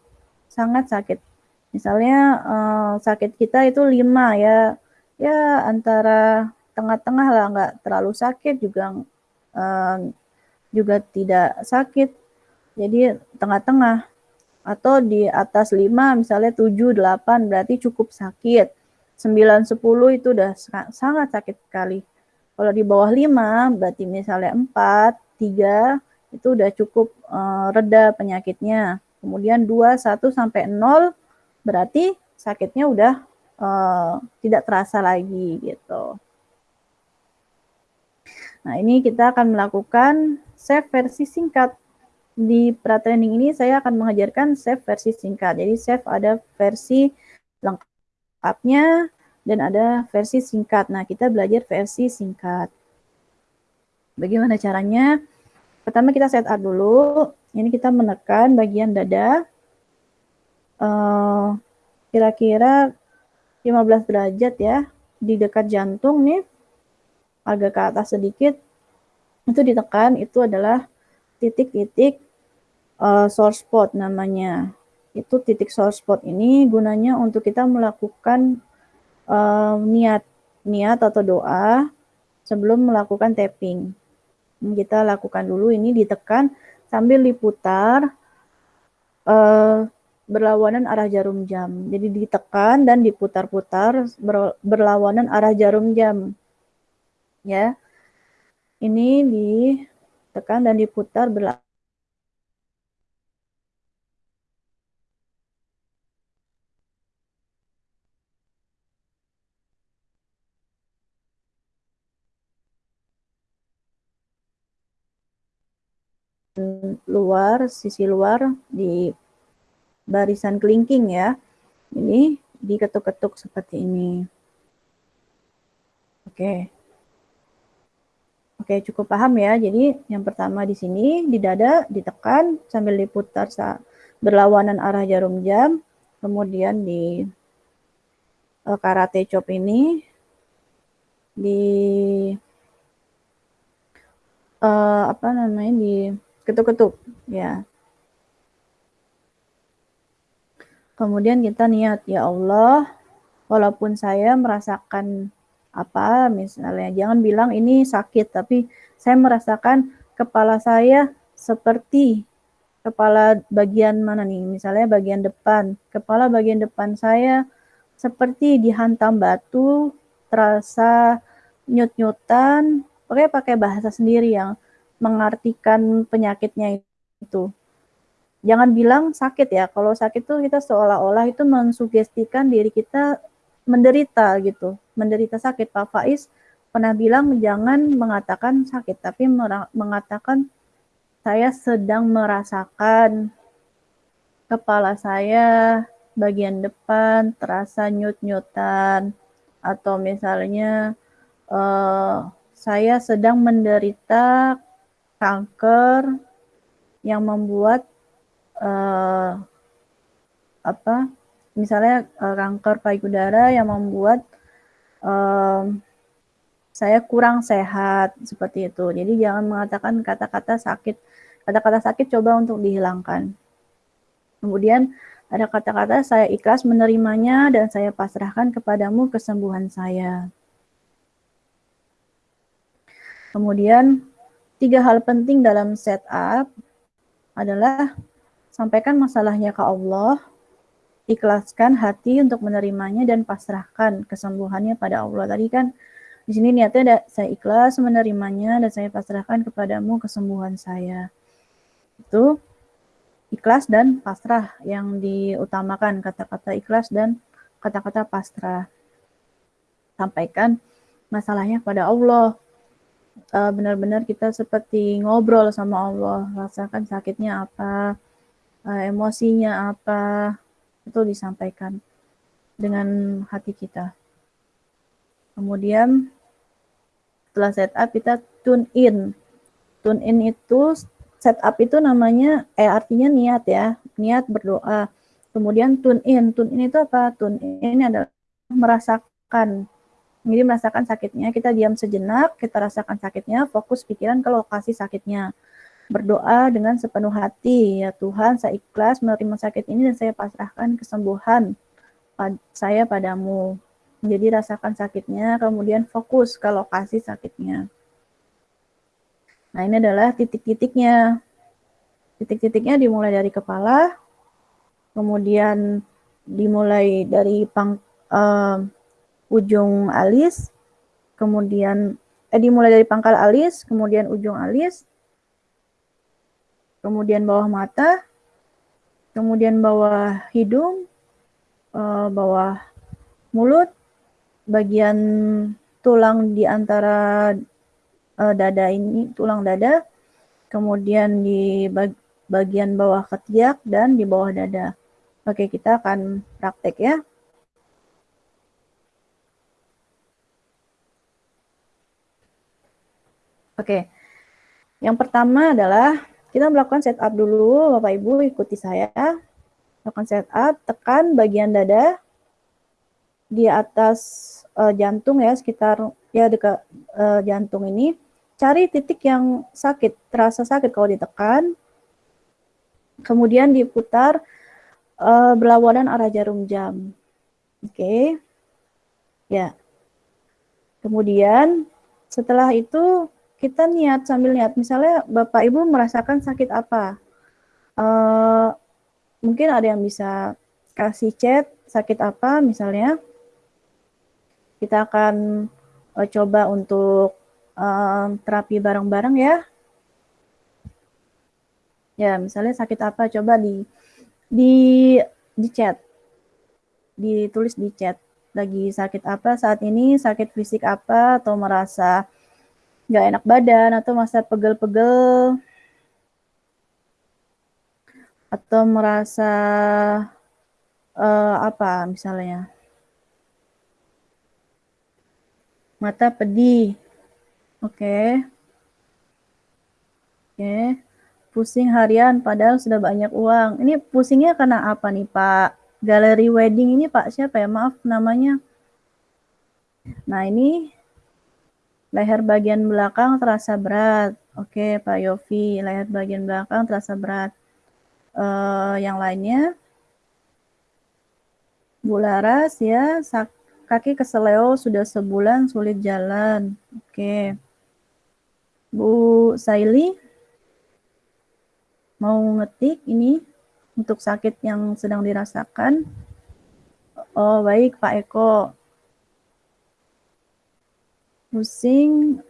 S1: sangat sakit. Misalnya eh, sakit kita itu 5 ya, ya antara tengah-tengah lah, nggak terlalu sakit juga uh, juga tidak sakit. Jadi tengah-tengah atau di atas 5 misalnya 7 8 berarti cukup sakit. 9 10 itu udah sangat sakit sekali. Kalau di bawah 5 berarti misalnya 4 3 itu udah cukup uh, reda penyakitnya. Kemudian 2 1 sampai 0 berarti sakitnya udah uh, tidak terasa lagi gitu. Nah, ini kita akan melakukan save versi singkat. Di pra-training ini saya akan mengajarkan save versi singkat. Jadi save ada versi lengkapnya dan ada versi singkat. Nah, kita belajar versi singkat. Bagaimana caranya? Pertama kita setup dulu. Ini kita menekan bagian dada. Eh, kira-kira uh, 15 derajat ya di dekat jantung nih agak ke atas sedikit, itu ditekan, itu adalah titik-titik uh, source spot namanya. Itu titik source spot ini gunanya untuk kita melakukan uh, niat, niat atau doa sebelum melakukan tapping. Kita lakukan dulu ini ditekan sambil diputar uh, berlawanan arah jarum jam. Jadi ditekan dan diputar-putar berlawanan arah jarum jam ya. Ini ditekan dan diputar berlaku. Luar, sisi luar di barisan kelingking ya. Ini diketuk-ketuk seperti ini. Oke. Oke, cukup paham ya. Jadi yang pertama di sini di dada ditekan sambil diputar berlawanan arah jarum jam. Kemudian di uh, karate chop ini di uh, apa namanya di ketuk-ketuk ya. Kemudian kita niat ya Allah, walaupun saya merasakan apa misalnya jangan bilang ini sakit tapi saya merasakan kepala saya seperti kepala bagian mana nih? Misalnya bagian depan. Kepala bagian depan saya seperti dihantam batu terasa nyut-nyutan. Pakai pakai bahasa sendiri yang mengartikan penyakitnya itu jangan bilang sakit ya kalau sakit tuh kita seolah-olah itu mensugestikan diri kita menderita gitu, menderita sakit. Pak Faiz pernah bilang jangan mengatakan sakit, tapi mengatakan saya sedang merasakan kepala saya bagian depan terasa nyut-nyutan atau misalnya uh, saya sedang menderita kanker yang membuat uh, apa misalnya uh, kanker payudara yang membuat um, saya kurang sehat seperti itu. Jadi jangan mengatakan kata-kata sakit. Kata-kata sakit coba untuk dihilangkan. Kemudian ada kata-kata saya ikhlas menerimanya dan saya pasrahkan kepadamu kesembuhan saya. Kemudian tiga hal penting dalam setup adalah sampaikan masalahnya ke Allah, ikhlaskan hati untuk menerimanya dan pasrahkan kesembuhannya pada Allah. Tadi kan di sini niatnya ada saya ikhlas menerimanya dan saya pasrahkan kepadamu kesembuhan saya. Itu ikhlas dan pasrah yang diutamakan kata-kata ikhlas dan kata-kata pasrah. Sampaikan masalahnya pada Allah. Eh, benar-benar uh, kita seperti ngobrol sama Allah, rasakan sakitnya apa, uh, emosinya apa, itu disampaikan dengan hati kita. Kemudian setelah setup kita tune in. Tune in itu setup itu namanya eh artinya niat ya, niat berdoa. Kemudian tune in. Tune in itu apa? Tune in adalah merasakan. Jadi merasakan sakitnya, kita diam sejenak, kita rasakan sakitnya, fokus pikiran ke lokasi sakitnya. Berdoa dengan sepenuh hati, ya Tuhan, saya ikhlas menerima sakit ini dan saya pasrahkan kesembuhan saya padamu. Jadi rasakan sakitnya, kemudian fokus ke lokasi sakitnya. Nah ini adalah titik-titiknya. Titik-titiknya dimulai dari kepala, kemudian dimulai dari pang, uh, ujung alis, kemudian eh, dimulai dari pangkal alis, kemudian ujung alis, kemudian bawah mata, kemudian bawah hidung, uh, bawah mulut, bagian tulang di antara uh, dada ini, tulang dada, kemudian di bag, bagian bawah ketiak dan di bawah dada. Oke, kita akan praktek ya. Oke, yang pertama adalah kita melakukan setup dulu, Bapak Ibu ikuti saya. Lakukan setup, tekan bagian dada, di atas uh, jantung ya sekitar ya dekat uh, jantung ini. Cari titik yang sakit terasa sakit kalau ditekan. Kemudian diputar uh, berlawanan arah jarum jam. Oke. Okay. ya. Kemudian setelah itu kita niat sambil niat misalnya bapak ibu merasakan sakit apa uh, mungkin ada yang bisa kasih chat sakit apa misalnya kita akan uh, coba untuk uh, terapi bareng-bareng ya. Ya, misalnya sakit apa coba di di di chat. Ditulis di chat. Lagi sakit apa saat ini, sakit fisik apa atau merasa nggak enak badan atau masa pegel-pegel atau merasa uh, apa misalnya Mata pedih. Oke. Okay. Oke. Okay. Pusing harian padahal sudah banyak uang. Ini pusingnya karena apa nih Pak? Galeri wedding ini Pak siapa ya? Maaf namanya. Nah ini leher bagian belakang terasa berat. Oke Pak Yofi, leher bagian belakang terasa berat. Uh, yang lainnya, Bularas ya, sak Kaki keseleo sudah sebulan sulit jalan. Oke. Bu Saili mau ngetik ini untuk sakit yang sedang dirasakan. Oh, baik Pak Eko. Pusing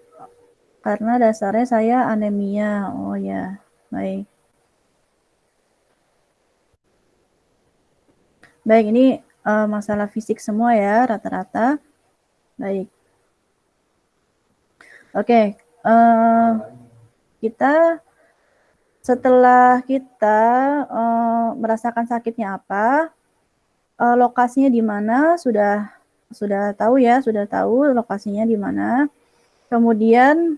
S1: karena dasarnya saya anemia. Oh ya, baik. Baik, ini uh, masalah fisik semua ya rata-rata. Baik. Oke, okay, uh, eh, kita setelah kita uh, merasakan sakitnya apa, uh, lokasinya di mana sudah sudah tahu ya, sudah tahu lokasinya di mana. Kemudian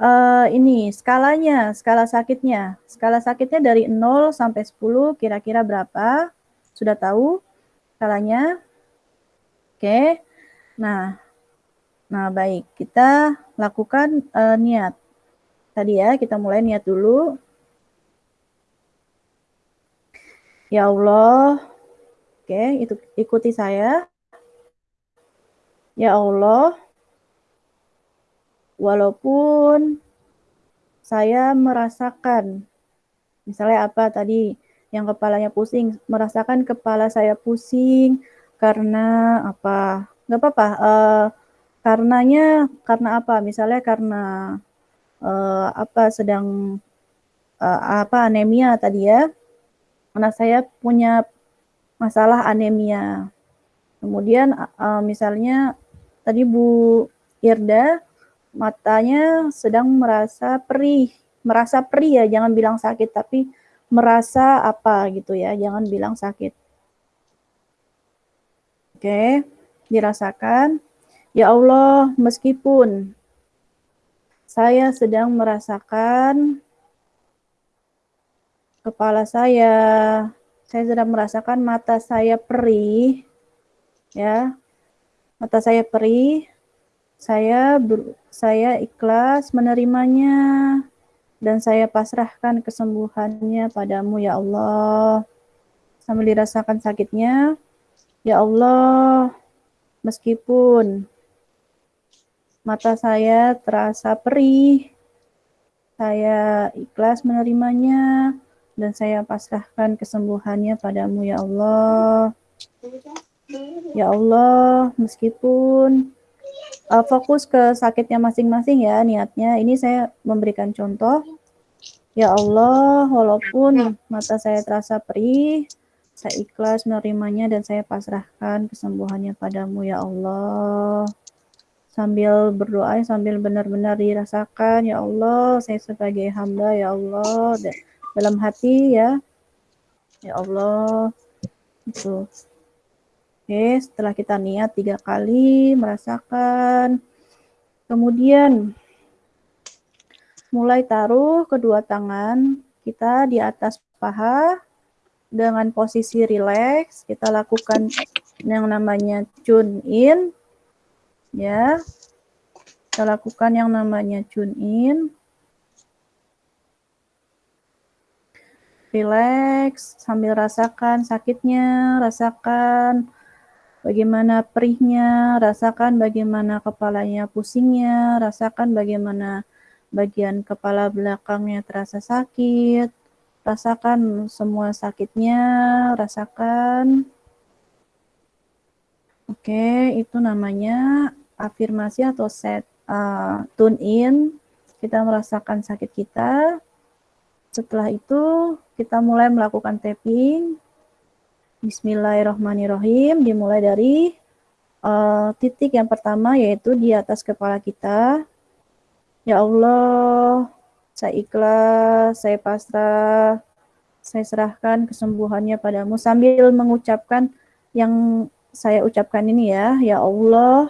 S1: uh, ini skalanya, skala sakitnya. Skala sakitnya dari 0 sampai 10 kira-kira berapa? Sudah tahu? skalanya. Oke. Nah, Nah, baik. Kita lakukan uh, niat. Tadi ya, kita mulai niat dulu. Ya Allah. Oke, itu ikuti saya. Ya Allah, walaupun saya merasakan, misalnya apa tadi, yang kepalanya pusing, merasakan kepala saya pusing karena apa? Nggak apa-apa. Uh, karenanya karena apa? Misalnya karena uh, apa sedang uh, apa anemia tadi ya. Anak saya punya masalah anemia. Kemudian uh, misalnya tadi Bu Irda matanya sedang merasa perih, merasa perih ya, jangan bilang sakit tapi merasa apa gitu ya, jangan bilang sakit. Oke, dirasakan. Ya Allah, meskipun saya sedang merasakan kepala saya, saya sedang merasakan mata saya perih, ya, mata saya perih, saya ber, saya ikhlas menerimanya dan saya pasrahkan kesembuhannya padamu ya Allah. Sambil dirasakan sakitnya, ya Allah, meskipun mata saya terasa perih, saya ikhlas menerimanya dan saya pasrahkan kesembuhannya padamu ya Allah. Ya Allah, meskipun uh, fokus ke sakitnya masing-masing ya niatnya. Ini saya memberikan contoh. Ya Allah, walaupun mata saya terasa perih, saya ikhlas menerimanya dan saya pasrahkan kesembuhannya padamu ya Allah. Sambil berdoa, sambil benar-benar dirasakan, ya Allah, saya sebagai hamba, ya Allah, dalam hati ya, ya Allah, itu. Oke, setelah kita niat tiga kali, merasakan. Kemudian, mulai taruh kedua tangan kita di atas paha dengan posisi rileks. Kita lakukan yang namanya tune in. Ya, kita lakukan yang namanya tune in. Relax sambil rasakan sakitnya, rasakan bagaimana perihnya, rasakan bagaimana kepalanya pusingnya, rasakan bagaimana bagian kepala belakangnya terasa sakit, rasakan semua sakitnya, rasakan. Oke, itu namanya afirmasi atau set uh, tune in. Kita merasakan sakit kita. Setelah itu, kita mulai melakukan tapping Bismillahirrahmanirrahim. Dimulai dari uh, titik yang pertama yaitu di atas kepala kita. Ya Allah, saya ikhlas, saya pasrah, saya serahkan kesembuhannya padamu sambil mengucapkan yang saya ucapkan ini ya. Ya Allah,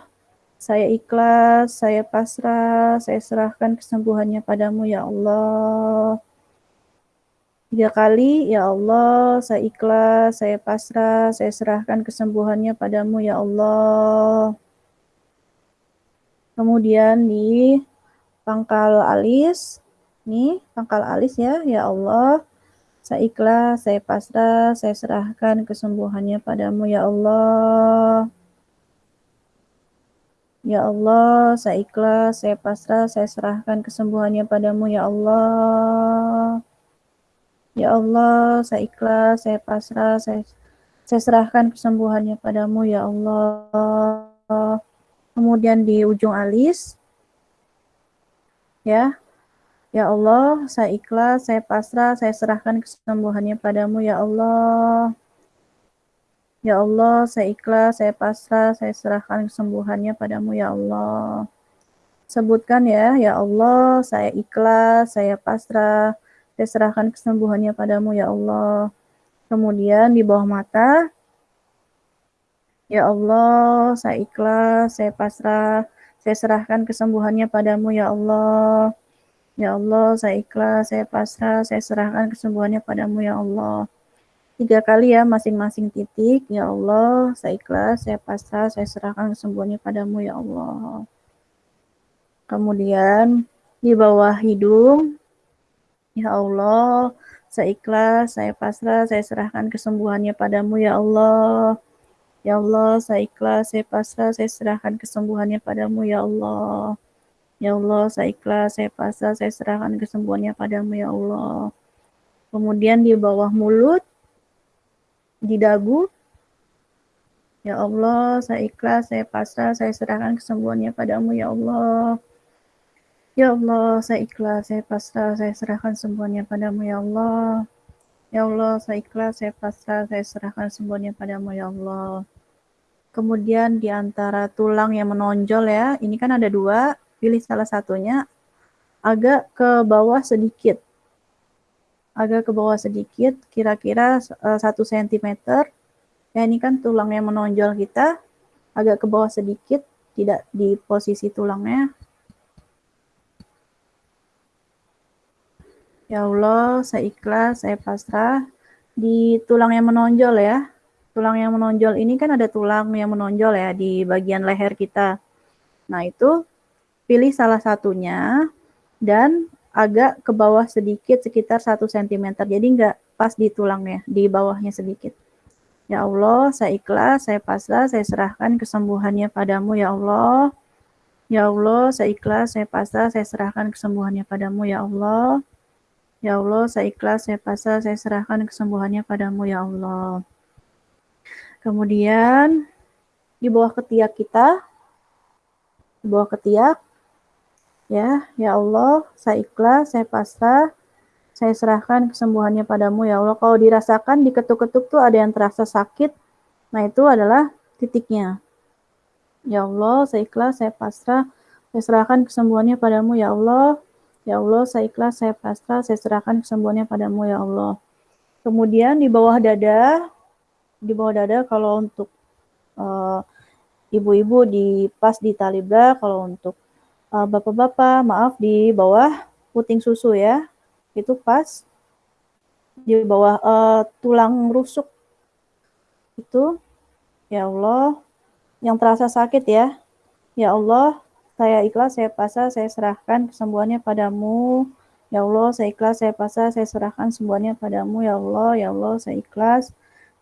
S1: saya ikhlas, saya pasrah, saya serahkan kesembuhannya padamu ya Allah. Tiga kali, ya Allah, saya ikhlas, saya pasrah, saya serahkan kesembuhannya padamu, ya Allah. Kemudian di pangkal alis, nih pangkal alis ya, ya Allah, saya ikhlas, saya pasrah, saya serahkan kesembuhannya padamu, ya Allah. Ya Allah, saya ikhlas, saya pasrah, saya serahkan kesembuhannya padamu, ya Allah. Ya Allah, saya ikhlas, saya pasrah, saya, saya serahkan kesembuhannya padamu, ya Allah. Kemudian di ujung alis, ya, ya Allah, saya ikhlas, saya pasrah, saya serahkan kesembuhannya padamu, ya Allah. Ya Allah, saya ikhlas, saya pasrah, saya serahkan kesembuhannya padamu, ya Allah. Sebutkan ya, ya Allah, saya ikhlas, saya pasrah, saya serahkan kesembuhannya padamu ya Allah. Kemudian di bawah mata, Ya Allah, saya ikhlas, saya pasrah, saya serahkan kesembuhannya padamu ya Allah. Ya Allah, saya ikhlas, saya pasrah, saya serahkan kesembuhannya padamu ya Allah. Tiga kali ya masing-masing titik. Ya Allah, saya ikhlas, saya pasrah, saya serahkan kesembuhannya padamu ya Allah. Kemudian di bawah hidung, ya Allah, saya ikhlas, saya pasrah, saya serahkan kesembuhannya padamu ya Allah. Ya Allah, saya ikhlas, saya pasrah, saya serahkan kesembuhannya padamu ya Allah. Ya Allah, saya ikhlas, saya pasrah, saya serahkan kesembuhannya padamu ya Allah. Kemudian di bawah mulut, di dagu, Ya Allah, saya ikhlas, saya pasrah, saya serahkan kesembuhannya padamu ya Allah. Ya Allah, saya ikhlas, saya pasrah, saya serahkan semuanya padamu ya Allah. Ya Allah, saya ikhlas, saya pasrah, saya serahkan semuanya padamu ya Allah. Kemudian di antara tulang yang menonjol ya, ini kan ada dua, pilih salah satunya agak ke bawah sedikit. Agak ke bawah sedikit, kira-kira eh, satu sentimeter Ya ini kan tulang yang menonjol kita agak ke bawah sedikit, tidak di posisi tulangnya. Ya Allah, saya ikhlas, saya pasrah. Di tulang yang menonjol ya. Tulang yang menonjol ini kan ada tulang yang menonjol ya di bagian leher kita. Nah itu pilih salah satunya dan agak ke bawah sedikit sekitar 1 cm. Jadi enggak pas di tulangnya, di bawahnya sedikit. Ya Allah, saya ikhlas, saya pasrah, saya serahkan kesembuhannya padamu ya Allah. Ya Allah, saya ikhlas, saya pasrah, saya serahkan kesembuhannya padamu ya Allah. Ya Allah, saya ikhlas, saya pasrah, saya serahkan kesembuhannya padamu ya Allah. Kemudian di bawah ketiak kita, di bawah ketiak, ya, ya Allah, saya ikhlas, saya pasrah, saya serahkan kesembuhannya padamu ya Allah. Kalau dirasakan diketuk-ketuk tuh ada yang terasa sakit, nah itu adalah titiknya. Ya Allah, saya ikhlas, saya pasrah, saya serahkan kesembuhannya padamu ya Allah. Ya Allah, saya ikhlas, saya pasrah, saya serahkan kesembuhannya padamu ya Allah. Kemudian di bawah dada, di bawah dada kalau untuk uh, ibu-ibu di pas di talibra, kalau untuk uh, bapak-bapak maaf di bawah puting susu ya itu pas di bawah uh, tulang rusuk itu ya Allah yang terasa sakit ya ya Allah saya ikhlas saya pasrah saya serahkan kesembuhannya padamu ya Allah saya ikhlas saya pasrah saya serahkan semuanya padamu ya Allah ya Allah saya ikhlas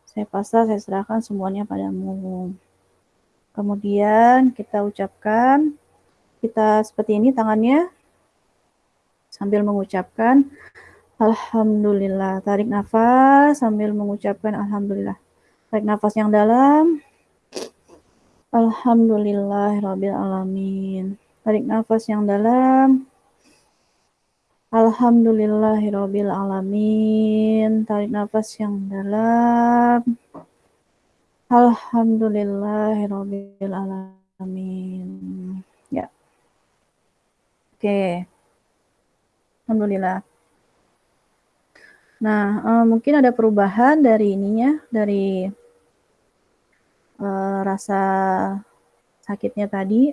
S1: saya pasrah saya serahkan semuanya padamu kemudian kita ucapkan kita seperti ini tangannya sambil mengucapkan Alhamdulillah. Tarik nafas sambil mengucapkan Alhamdulillah. Tarik nafas yang dalam. Alhamdulillah Rabbil Alamin. Tarik nafas yang dalam. Alhamdulillah Rabbil Alamin. Tarik nafas yang dalam. Alhamdulillah Rabbil Alamin. Ya. Oke. Alhamdulillah. Nah, uh, mungkin ada perubahan dari ininya, dari uh, rasa sakitnya tadi.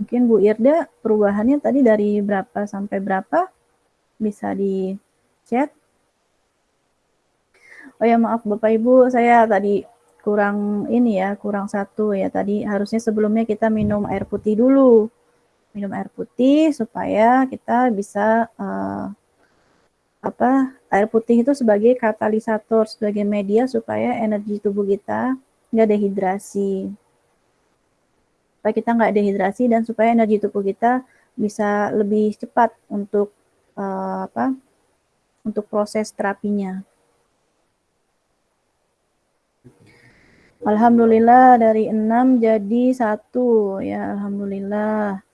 S1: Mungkin Bu Irda perubahannya tadi dari berapa sampai berapa? Bisa di chat. Oh ya maaf Bapak Ibu, saya tadi kurang ini ya, kurang satu ya. Tadi harusnya sebelumnya kita minum air putih dulu. Minum air putih supaya kita bisa uh, apa air putih itu sebagai katalisator, sebagai media supaya energi tubuh kita nggak dehidrasi. Supaya kita nggak dehidrasi dan supaya energi tubuh kita bisa lebih cepat untuk uh, apa? Untuk proses terapinya. Alhamdulillah dari enam jadi satu ya Alhamdulillah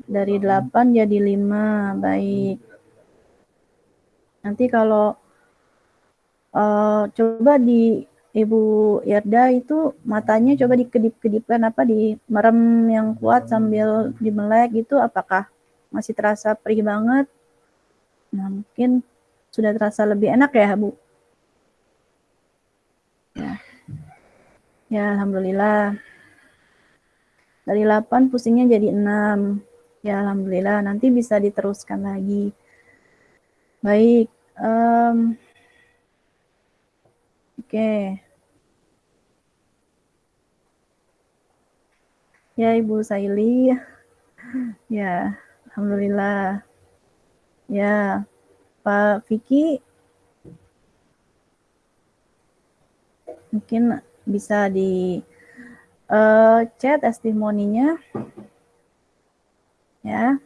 S1: dari delapan jadi lima baik Nanti kalau uh, coba di Ibu Yarda itu matanya coba dikedip-kedipkan apa di merem yang kuat sambil dimelek gitu apakah masih terasa perih banget? Nah, mungkin sudah terasa lebih enak ya, Bu. Ya. Ya, alhamdulillah. Dari 8 pusingnya jadi 6. Ya, alhamdulillah. Nanti bisa diteruskan lagi. Baik. Um, Oke. Okay. Ya, Ibu Saili. [LAUGHS] Ya, alhamdulillah. Ya, Pak Vicky mungkin bisa di uh, chat testimoninya. Ya.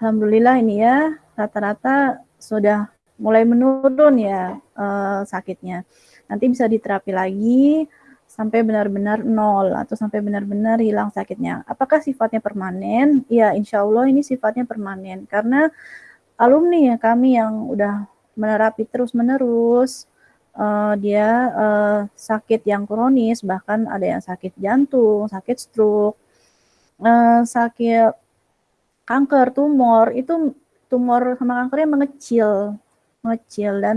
S1: Alhamdulillah ini ya, rata-rata sudah mulai menurun ya uh, sakitnya. Nanti bisa diterapi lagi sampai benar-benar nol atau sampai benar-benar hilang sakitnya. Apakah sifatnya permanen? Ya, insya Allah ini sifatnya permanen karena alumni ya kami yang udah menerapi terus-menerus uh, dia uh, sakit yang kronis, bahkan ada yang sakit jantung, sakit stroke, uh, sakit kanker, tumor, itu tumor sama kankernya mengecil, mengecil dan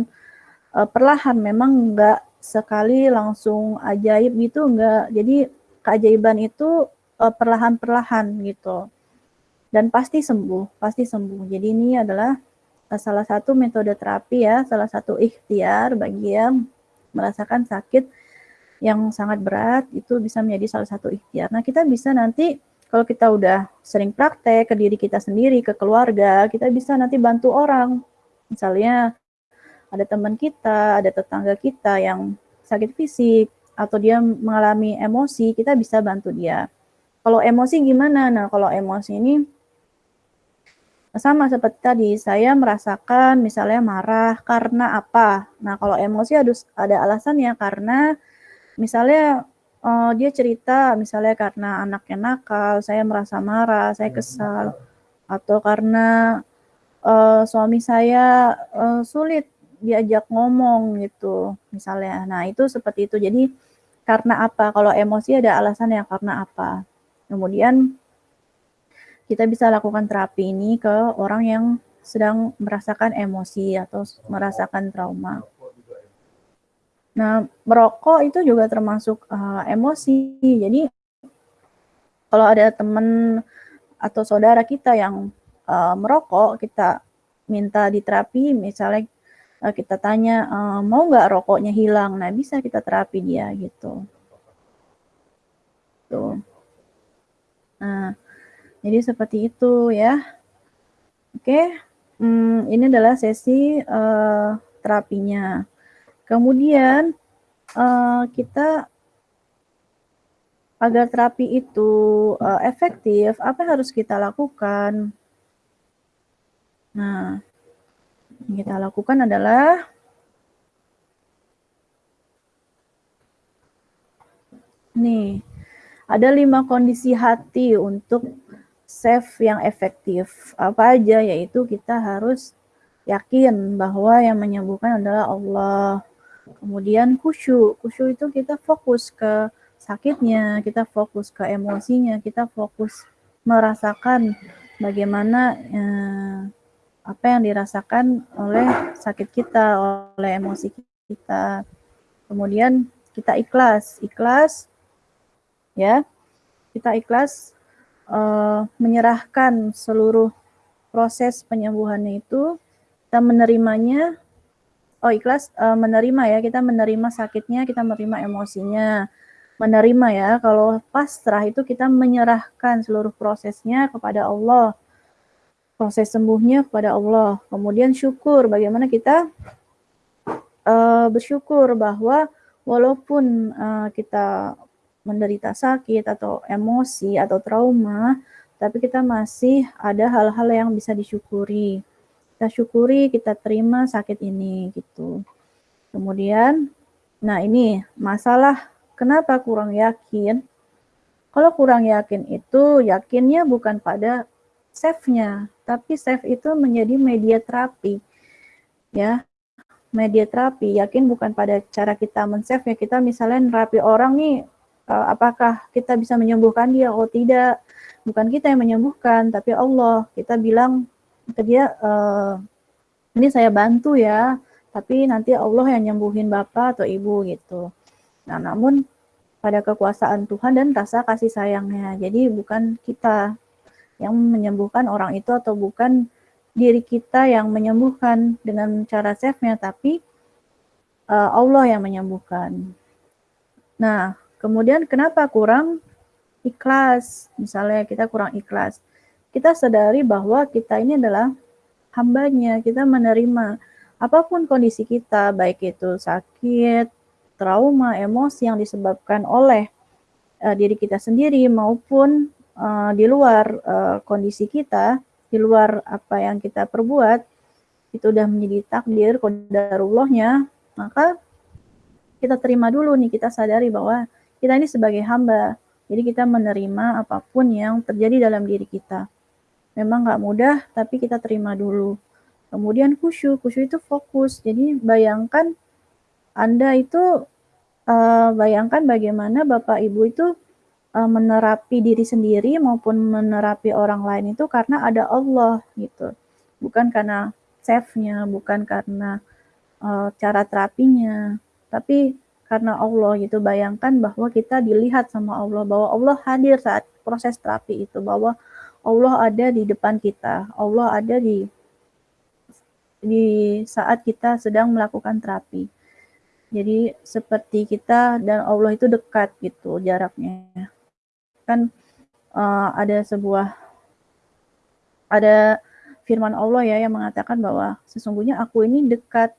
S1: uh, perlahan memang enggak sekali langsung ajaib gitu enggak. Jadi keajaiban itu uh, perlahan-perlahan gitu. Dan pasti sembuh, pasti sembuh. Jadi ini adalah salah satu metode terapi ya, salah satu ikhtiar bagi yang merasakan sakit yang sangat berat itu bisa menjadi salah satu ikhtiar. Nah, kita bisa nanti kalau kita udah sering praktek ke diri kita sendiri, ke keluarga, kita bisa nanti bantu orang. Misalnya ada teman kita, ada tetangga kita yang sakit fisik atau dia mengalami emosi, kita bisa bantu dia. Kalau emosi gimana? Nah, kalau emosi ini sama seperti tadi, saya merasakan misalnya marah karena apa. Nah, kalau emosi harus ada alasannya karena misalnya uh, dia cerita misalnya karena anaknya nakal, saya merasa marah, saya kesal, atau karena uh, suami saya uh, sulit diajak ngomong gitu, misalnya. Nah, itu seperti itu. Jadi karena apa? Kalau emosi ada alasan ya karena apa. Kemudian kita bisa lakukan terapi ini ke orang yang sedang merasakan emosi atau merasakan trauma. Nah, merokok itu juga termasuk uh, emosi. Jadi, kalau ada teman atau saudara kita yang uh, merokok, kita minta diterapi, misalnya kita tanya, uh, mau nggak rokoknya hilang? Nah, bisa kita terapi dia gitu. Tuh. Nah, jadi seperti itu ya. Oke, hmm, ini adalah sesi uh, terapinya. Kemudian uh, kita agar terapi itu uh, efektif, apa yang harus kita lakukan? Nah, yang kita lakukan adalah nih, ada lima kondisi hati untuk save yang efektif. Apa aja yaitu kita harus yakin bahwa yang menyembuhkan adalah Allah. Kemudian khusyuk. Khusyuk itu kita fokus ke sakitnya, kita fokus ke emosinya, kita fokus merasakan bagaimana eh, apa yang dirasakan oleh sakit kita, oleh emosi kita. Kemudian kita ikhlas, ikhlas ya. Kita ikhlas uh, menyerahkan seluruh proses penyembuhannya itu, kita menerimanya, oh ikhlas uh, menerima ya, kita menerima sakitnya, kita menerima emosinya, menerima ya, kalau pasrah itu kita menyerahkan seluruh prosesnya kepada Allah, proses sembuhnya kepada Allah, kemudian syukur, bagaimana kita uh, bersyukur bahwa walaupun uh, kita menderita sakit atau emosi atau trauma, tapi kita masih ada hal-hal yang bisa disyukuri. Kita syukuri, kita terima sakit ini gitu. Kemudian, nah ini masalah kenapa kurang yakin. Kalau kurang yakin itu yakinnya bukan pada save-nya, tapi save itu menjadi media terapi. Ya, media terapi yakin bukan pada cara kita men-save ya kita misalnya nerapi orang nih uh, apakah kita bisa menyembuhkan dia? Oh tidak, bukan kita yang menyembuhkan, tapi Allah. Kita bilang ke dia, uh, ini saya bantu ya, tapi nanti Allah yang nyembuhin bapak atau ibu gitu. Nah, namun pada kekuasaan Tuhan dan rasa kasih sayangnya. Jadi bukan kita yang menyembuhkan orang itu atau bukan diri kita yang menyembuhkan dengan cara save-nya, tapi uh, Allah yang menyembuhkan. Nah, Kemudian kenapa kurang? ikhlas, misalnya kita kurang ikhlas, kita sadari bahwa kita ini adalah hambanya, kita menerima apa pun kondisi kita, baik itu sakit, trauma, emosi yang disebabkan oleh uh, diri kita sendiri maupun uh, di luar uh, kondisi kita, di luar apa yang kita perbuat, itu udah menjadi takdir, kodarullahnya, maka kita terima dulu nih, kita sadari bahwa kita ini sebagai hamba, jadi kita menerima apa pun yang terjadi dalam diri kita. Memang nggak mudah, tapi kita terima dulu. Kemudian khusyuk, khusyuk itu fokus. Jadi bayangkan Anda itu uh, bayangkan bagaimana Bapak Ibu itu uh, menerapi diri sendiri maupun menerapi orang lain itu karena ada Allah gitu. Bukan karena save-nya, bukan karena uh, cara terapinya, tapi karena Allah gitu. Bayangkan bahwa kita dilihat sama Allah, bahwa Allah hadir saat proses terapi itu, bahwa Allah ada di depan kita, Allah ada di di saat kita sedang melakukan terapi. Jadi seperti kita dan Allah itu dekat gitu jaraknya. Kan uh, ada sebuah ada firman Allah ya yang mengatakan bahwa sesungguhnya aku ini dekat,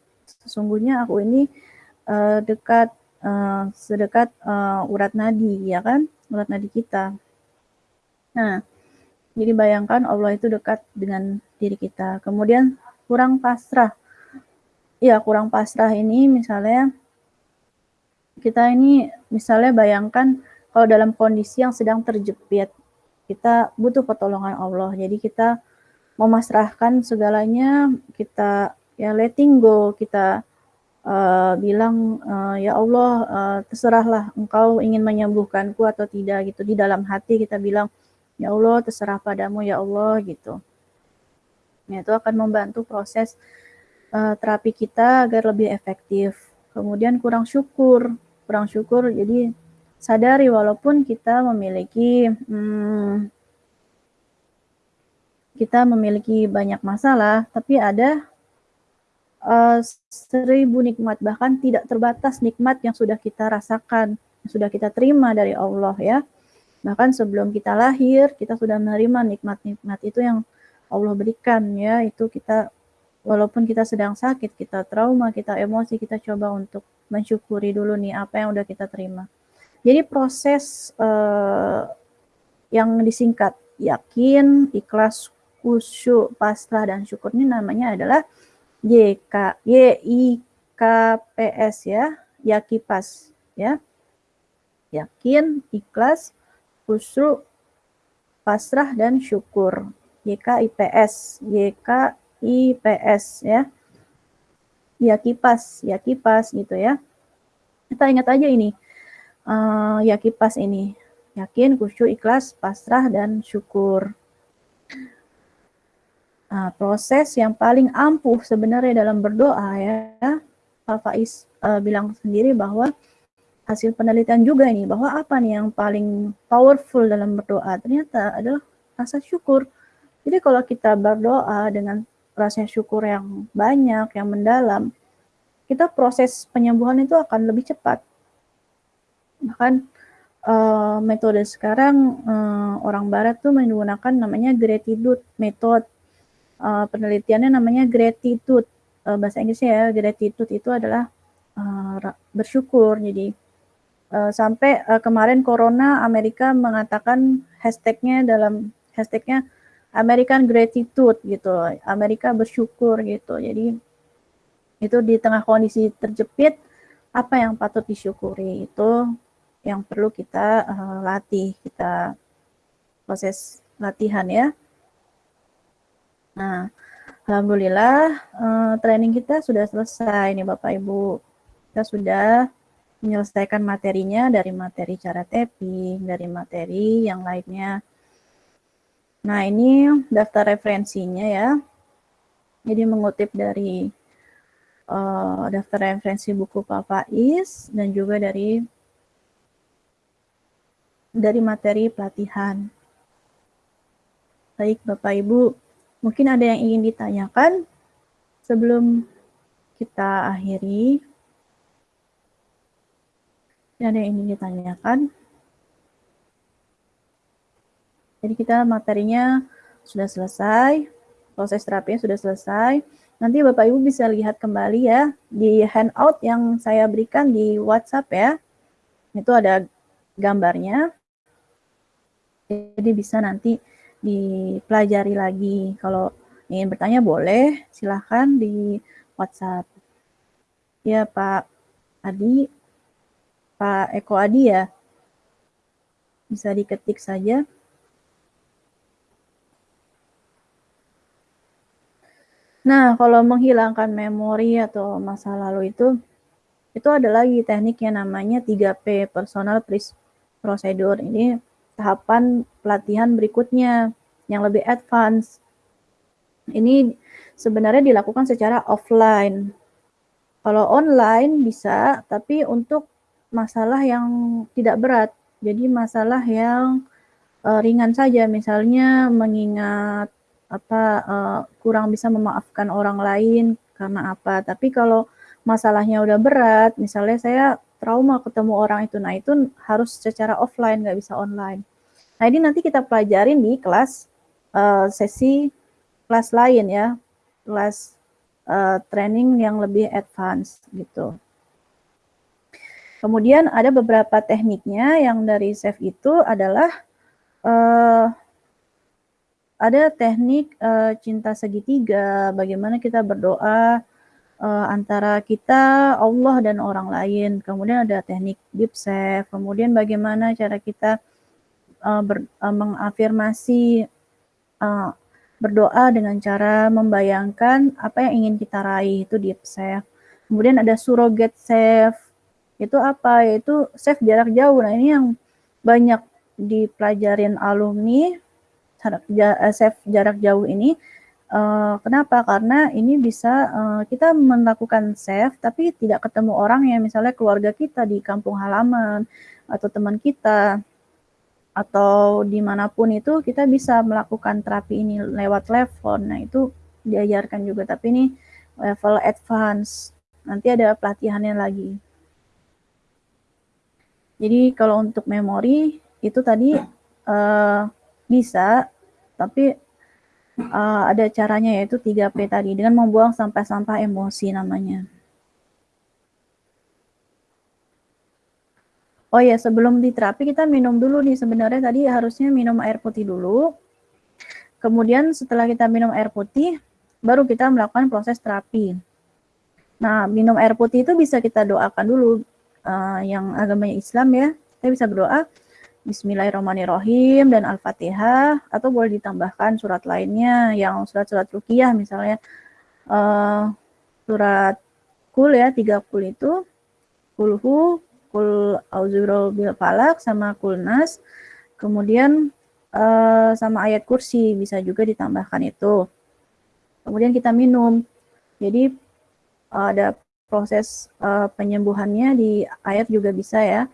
S1: sesungguhnya aku ini uh, dekat uh, sedekat uh, urat nadi ya kan, urat nadi kita. Nah, jadi bayangkan Allah itu dekat dengan diri kita. Kemudian kurang pasrah. Ya, kurang pasrah ini misalnya kita ini misalnya bayangkan kalau dalam kondisi yang sedang terjepit, kita butuh pertolongan Allah. Jadi kita memasrahkan segalanya, kita ya letting go, kita uh, bilang uh, ya Allah uh, terserahlah engkau ingin menyembuhkanku atau tidak gitu di dalam hati kita bilang ya Allah terserah padamu ya Allah gitu Nah, itu akan membantu proses uh, terapi kita agar lebih efektif. Kemudian kurang syukur, kurang syukur jadi sadari walaupun kita memiliki hmm, kita memiliki banyak masalah, tapi ada uh, seribu nikmat bahkan tidak terbatas nikmat yang sudah kita rasakan, yang sudah kita terima dari Allah ya. Bahkan sebelum kita lahir, kita sudah menerima nikmat-nikmat itu yang Allah berikan ya itu kita walaupun kita sedang sakit, kita trauma, kita emosi, kita coba untuk mensyukuri dulu nih apa yang udah kita terima. Jadi proses uh, yang disingkat yakin, ikhlas, khusyuk, pasrah dan syukur ini namanya adalah YK YIKPS ya, yakipas ya. Yakin, ikhlas, khusyuk, pasrah dan syukur. YKIPS, YKIPS ya. Ya kipas, ya kipas gitu ya. Kita ingat aja ini. Uh, ya kipas ini. Yakin, khusyuk, ikhlas, pasrah, dan syukur. Nah, proses yang paling ampuh sebenarnya dalam berdoa ya, Pak Faiz uh, bilang sendiri bahwa hasil penelitian juga ini bahwa apa nih yang paling powerful dalam berdoa ternyata adalah rasa syukur. Jadi kalau kita berdoa dengan rasa syukur yang banyak, yang mendalam, kita proses penyembuhan itu akan lebih cepat. Bahkan uh, metode sekarang uh, orang barat tuh menggunakan namanya gratitude method. Uh, penelitiannya namanya gratitude. Uh, bahasa Inggrisnya ya, gratitude itu adalah uh, bersyukur. Jadi uh, sampai uh, kemarin corona Amerika mengatakan hashtagnya dalam hashtagnya American gratitude gitu. Amerika bersyukur gitu. Jadi itu di tengah kondisi terjepit apa yang patut disyukuri itu yang perlu kita uh, latih, kita proses latihan ya. Nah, alhamdulillah uh, training kita sudah selesai nih Bapak Ibu. Kita sudah menyelesaikan materinya dari materi cara tapping, dari materi yang lainnya Nah, ini daftar referensinya ya. Jadi mengutip dari uh, daftar referensi buku Pak Faiz dan juga dari dari materi pelatihan. Baik Bapak Ibu, mungkin ada yang ingin ditanyakan sebelum kita akhiri. Ada yang ingin ditanyakan? Jadi kita materinya sudah selesai, proses terapinya sudah selesai. Nanti Bapak Ibu bisa lihat kembali ya di handout yang saya berikan di WhatsApp ya. Itu ada gambarnya. Jadi bisa nanti dipelajari lagi. Kalau ingin bertanya boleh, silahkan di WhatsApp. Ya Pak Adi, Pak Eko Adi ya. Bisa diketik saja. Nah, kalau menghilangkan memori atau masa lalu itu, itu ada lagi teknik yang namanya 3P, Personal Procedure. Ini tahapan pelatihan berikutnya yang lebih advance. Ini sebenarnya dilakukan secara offline. Kalau online bisa, tapi untuk masalah yang tidak berat. Jadi masalah yang uh, ringan saja, misalnya mengingat apa uh, kurang bisa memaafkan orang lain karena apa. Tapi kalau masalahnya udah berat, misalnya saya trauma ketemu orang itu, nah itu harus secara offline, nggak bisa online. Nah ini nanti kita pelajarin di kelas uh, sesi kelas lain ya, kelas uh, training yang lebih advance gitu. Kemudian ada beberapa tekniknya yang dari SAFE itu adalah uh, ada teknik uh, cinta segitiga, bagaimana kita berdoa uh, antara kita, Allah dan orang lain. Kemudian ada teknik deep safe, kemudian bagaimana cara kita uh, ber, uh, mengafirmasi uh, berdoa dengan cara membayangkan apa yang ingin kita raih itu deep safe. Kemudian ada surrogate safe. Itu apa? Yaitu safe jarak jauh. Nah, ini yang banyak dipelajarin alumni safe jarak jauh ini uh, kenapa? Karena ini bisa uh, kita melakukan safe tapi tidak ketemu orang yang misalnya keluarga kita di kampung halaman atau teman kita atau di mana pun itu kita bisa melakukan terapi ini lewat telepon. Nah itu diajarkan juga tapi ini level advance. Nanti ada pelatihannya lagi. Jadi kalau untuk memori itu tadi uh, bisa tapi uh, ada caranya yaitu 3P tadi dengan membuang sampah-sampah emosi namanya. Oh ya, sebelum diterapi kita minum dulu nih. Sebenarnya tadi harusnya minum air putih dulu. Kemudian setelah kita minum air putih, baru kita melakukan proses terapi. Nah, minum air putih itu bisa kita doakan dulu. Uh, yang agamanya Islam ya, kita bisa berdoa, Bismillahirrahmanirrahim dan Al-Fatihah atau boleh ditambahkan surat lainnya yang surat-surat rukiah misalnya. Uh, surat kul ya tiga kul itu kulhu kul auzurul bil falak sama kul nas. Kemudian uh, sama ayat kursi bisa juga ditambahkan itu. Kemudian kita minum. Jadi uh, ada proses uh, penyembuhannya di air juga bisa ya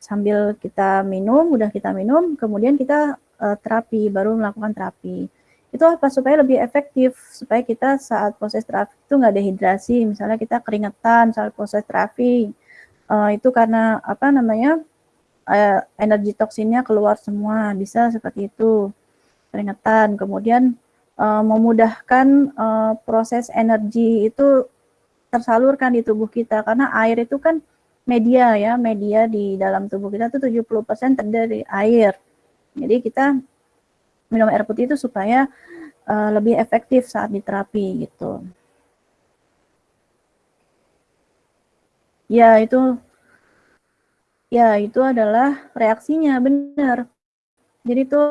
S1: sambil kita minum, udah kita minum, kemudian kita uh, terapi, baru melakukan terapi. Itu apa? Supaya lebih efektif, supaya kita saat proses terapi itu nggak dehidrasi, misalnya kita keringetan saat proses terapi, uh, itu karena apa namanya, uh, energi toksinnya keluar semua, bisa seperti itu, keringetan. Kemudian uh, memudahkan uh, proses energi itu tersalurkan di tubuh kita, karena air itu kan media ya, media di dalam tubuh kita itu 70% terdiri dari air. Jadi kita minum air putih itu supaya uh, lebih efektif saat diterapi gitu. Ya, itu ya itu adalah reaksinya benar. Jadi itu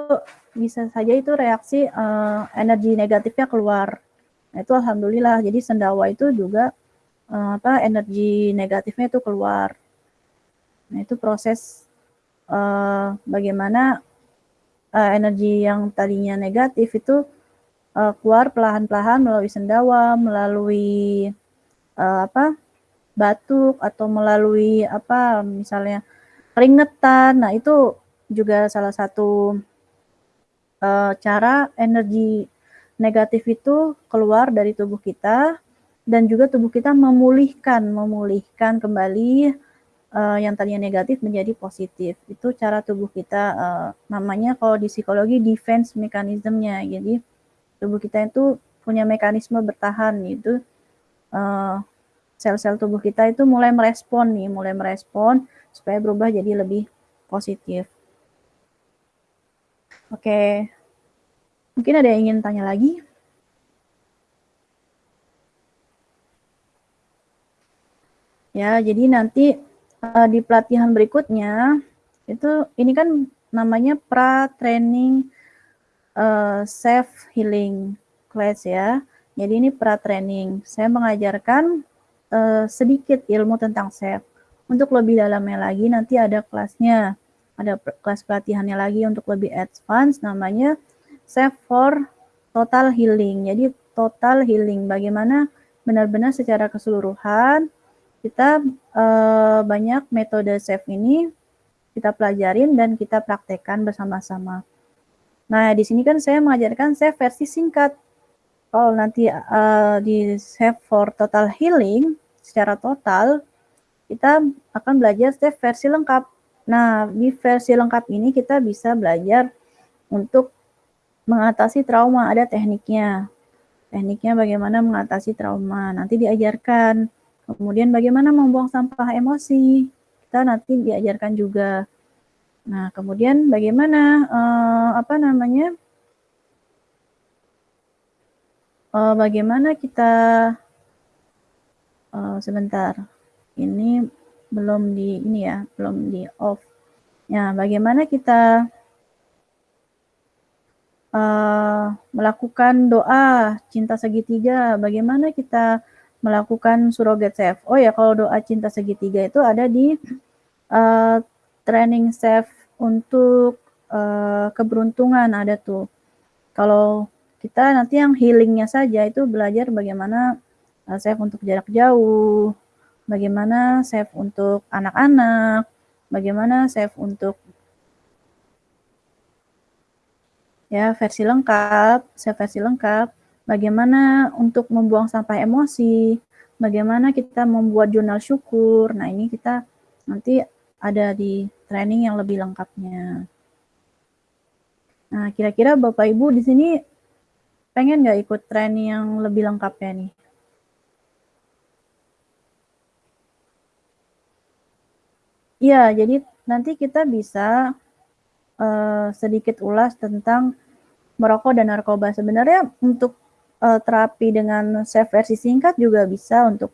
S1: bisa saja itu reaksi uh, energi negatifnya keluar. Nah, itu alhamdulillah. Jadi sendawa itu juga uh, apa energi negatifnya itu keluar. Nah, itu proses uh, bagaimana uh, energi yang tadinya negatif itu uh, keluar perlahan-lahan melalui sendawa, melalui uh, apa? batuk atau melalui apa misalnya keringetan. Nah, itu juga salah satu uh, cara energi negatif itu keluar dari tubuh kita dan juga tubuh kita memulihkan, memulihkan kembali uh, yang tadinya negatif menjadi positif. Itu cara tubuh kita uh, namanya kalau di psikologi defense mekanismenya. Jadi tubuh kita itu punya mekanisme bertahan itu uh, sel-sel tubuh kita itu mulai merespon nih, mulai merespon supaya berubah jadi lebih positif. Oke. Mungkin ada yang ingin tanya lagi? Ya, jadi nanti uh, di pelatihan berikutnya itu ini kan namanya pra training uh, self healing class ya. Jadi ini pra training. Saya mengajarkan uh, sedikit ilmu tentang self. Untuk lebih dalamnya lagi nanti ada kelasnya, ada kelas pelatihannya lagi untuk lebih advance namanya self for total healing. Jadi total healing bagaimana benar-benar secara keseluruhan kita uh, banyak metode SAFE ini kita pelajarin dan kita praktekkan bersama-sama. Nah, di sini kan saya mengajarkan SAFE versi singkat. Kalau nanti uh, di SAFE for Total Healing, secara total, kita akan belajar SAFE versi lengkap. Nah, di versi lengkap ini kita bisa belajar untuk mengatasi trauma, ada tekniknya. Tekniknya bagaimana mengatasi trauma, nanti diajarkan Kemudian bagaimana membuang sampah emosi, kita nanti diajarkan juga. Nah, kemudian bagaimana uh, apa namanya? Uh, bagaimana kita uh, sebentar. Ini belum di ini ya, belum di off. Ya, bagaimana kita uh, melakukan doa cinta segitiga? Bagaimana kita melakukan surrogate chef. Oh ya, kalau doa cinta segitiga itu ada di uh, training chef untuk uh, keberuntungan ada tuh. Kalau kita nanti yang healingnya saja itu belajar bagaimana uh, chef untuk jarak jauh, bagaimana chef untuk anak-anak, bagaimana chef untuk ya versi lengkap, chef versi lengkap bagaimana untuk membuang sampah emosi, bagaimana kita membuat jurnal syukur. Nah, ini kita nanti ada di training yang lebih lengkapnya. Nah, kira-kira Bapak Ibu di sini pengen nggak ikut training yang lebih lengkapnya nih? Iya, jadi nanti kita bisa uh, sedikit ulas tentang merokok dan narkoba. Sebenarnya untuk uh, terapi dengan safe versi singkat juga bisa untuk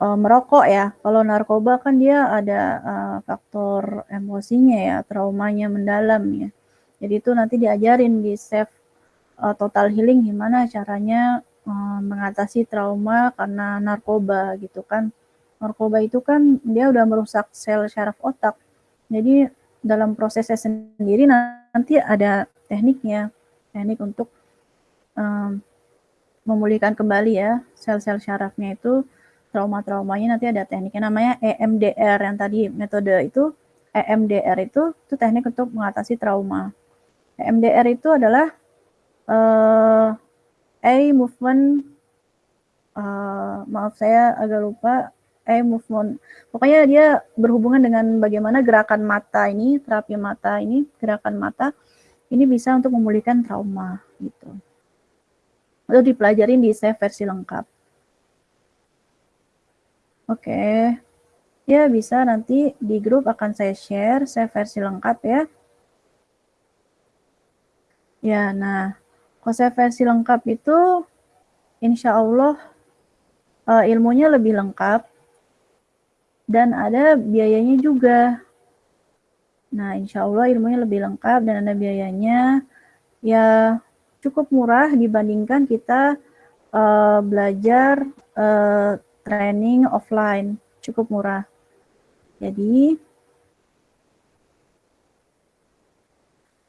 S1: uh, merokok ya. Kalau narkoba kan dia ada uh, faktor emosinya ya, traumanya mendalam ya. Jadi itu nanti diajarin di safe uh, total healing gimana caranya uh, mengatasi trauma karena narkoba gitu kan. Narkoba itu kan dia udah merusak sel syaraf otak. Jadi dalam prosesnya sendiri nanti ada tekniknya, teknik untuk um, memulihkan kembali ya sel-sel syarafnya itu trauma-traumanya nanti ada tekniknya namanya EMDR yang tadi metode itu EMDR itu itu teknik untuk mengatasi trauma. EMDR itu adalah uh, eye movement uh, maaf saya agak lupa eye movement. Pokoknya dia berhubungan dengan bagaimana gerakan mata ini, terapi mata ini, gerakan mata ini bisa untuk memulihkan trauma gitu atau dipelajarin di save versi lengkap. Oke. Okay. Ya, bisa nanti di grup akan saya share save versi lengkap ya. Ya, nah, kalau save versi lengkap itu insya Allah uh, ilmunya lebih lengkap dan ada biayanya juga. Nah, insya Allah ilmunya lebih lengkap dan ada biayanya. Ya, cukup murah dibandingkan kita uh, belajar uh, training offline, cukup murah. Jadi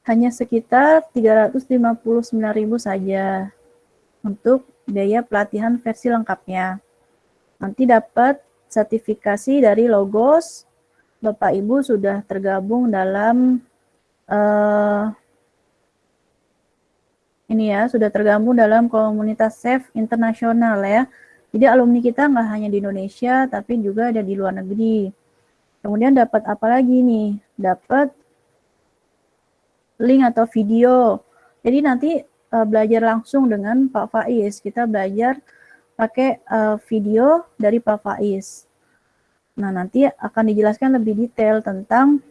S1: hanya sekitar 359.000 saja untuk biaya pelatihan versi lengkapnya. Nanti dapat sertifikasi dari Logos. Bapak Ibu sudah tergabung dalam uh, ini ya sudah tergabung dalam komunitas SAFE internasional ya. Jadi alumni kita nggak hanya di Indonesia, tapi juga ada di luar negeri. Kemudian dapat apa lagi nih? Dapat link atau video. Jadi nanti uh, belajar langsung dengan Pak Faiz. Kita belajar pakai uh, video dari Pak Faiz. Nah, nanti akan dijelaskan lebih detail tentang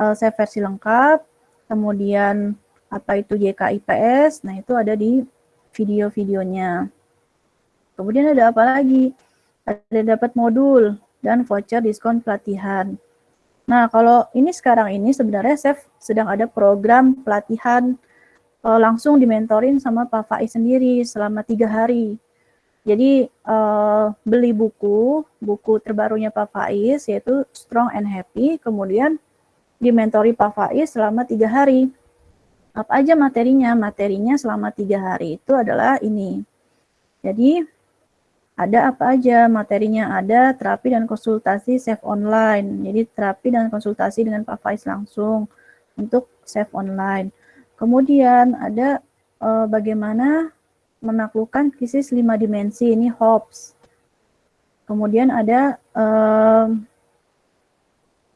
S1: uh, versi lengkap, kemudian apa itu JKIPS, nah itu ada di video-videonya. Kemudian ada apa lagi? Ada dapat modul dan voucher diskon pelatihan. Nah, kalau ini sekarang ini sebenarnya saya sedang ada program pelatihan uh, langsung dimentorin sama Pak Faiz sendiri selama tiga hari. Jadi uh, beli buku, buku terbarunya Pak Faiz yaitu Strong and Happy, kemudian dimentori Pak Faiz selama tiga hari. Apa aja materinya? Materinya selama tiga hari itu adalah ini. Jadi ada apa aja materinya? Ada terapi dan konsultasi safe online. Jadi terapi dan konsultasi dengan Pak Faiz langsung untuk safe online. Kemudian ada uh, bagaimana menaklukkan krisis lima dimensi ini Hobbes. Kemudian ada um,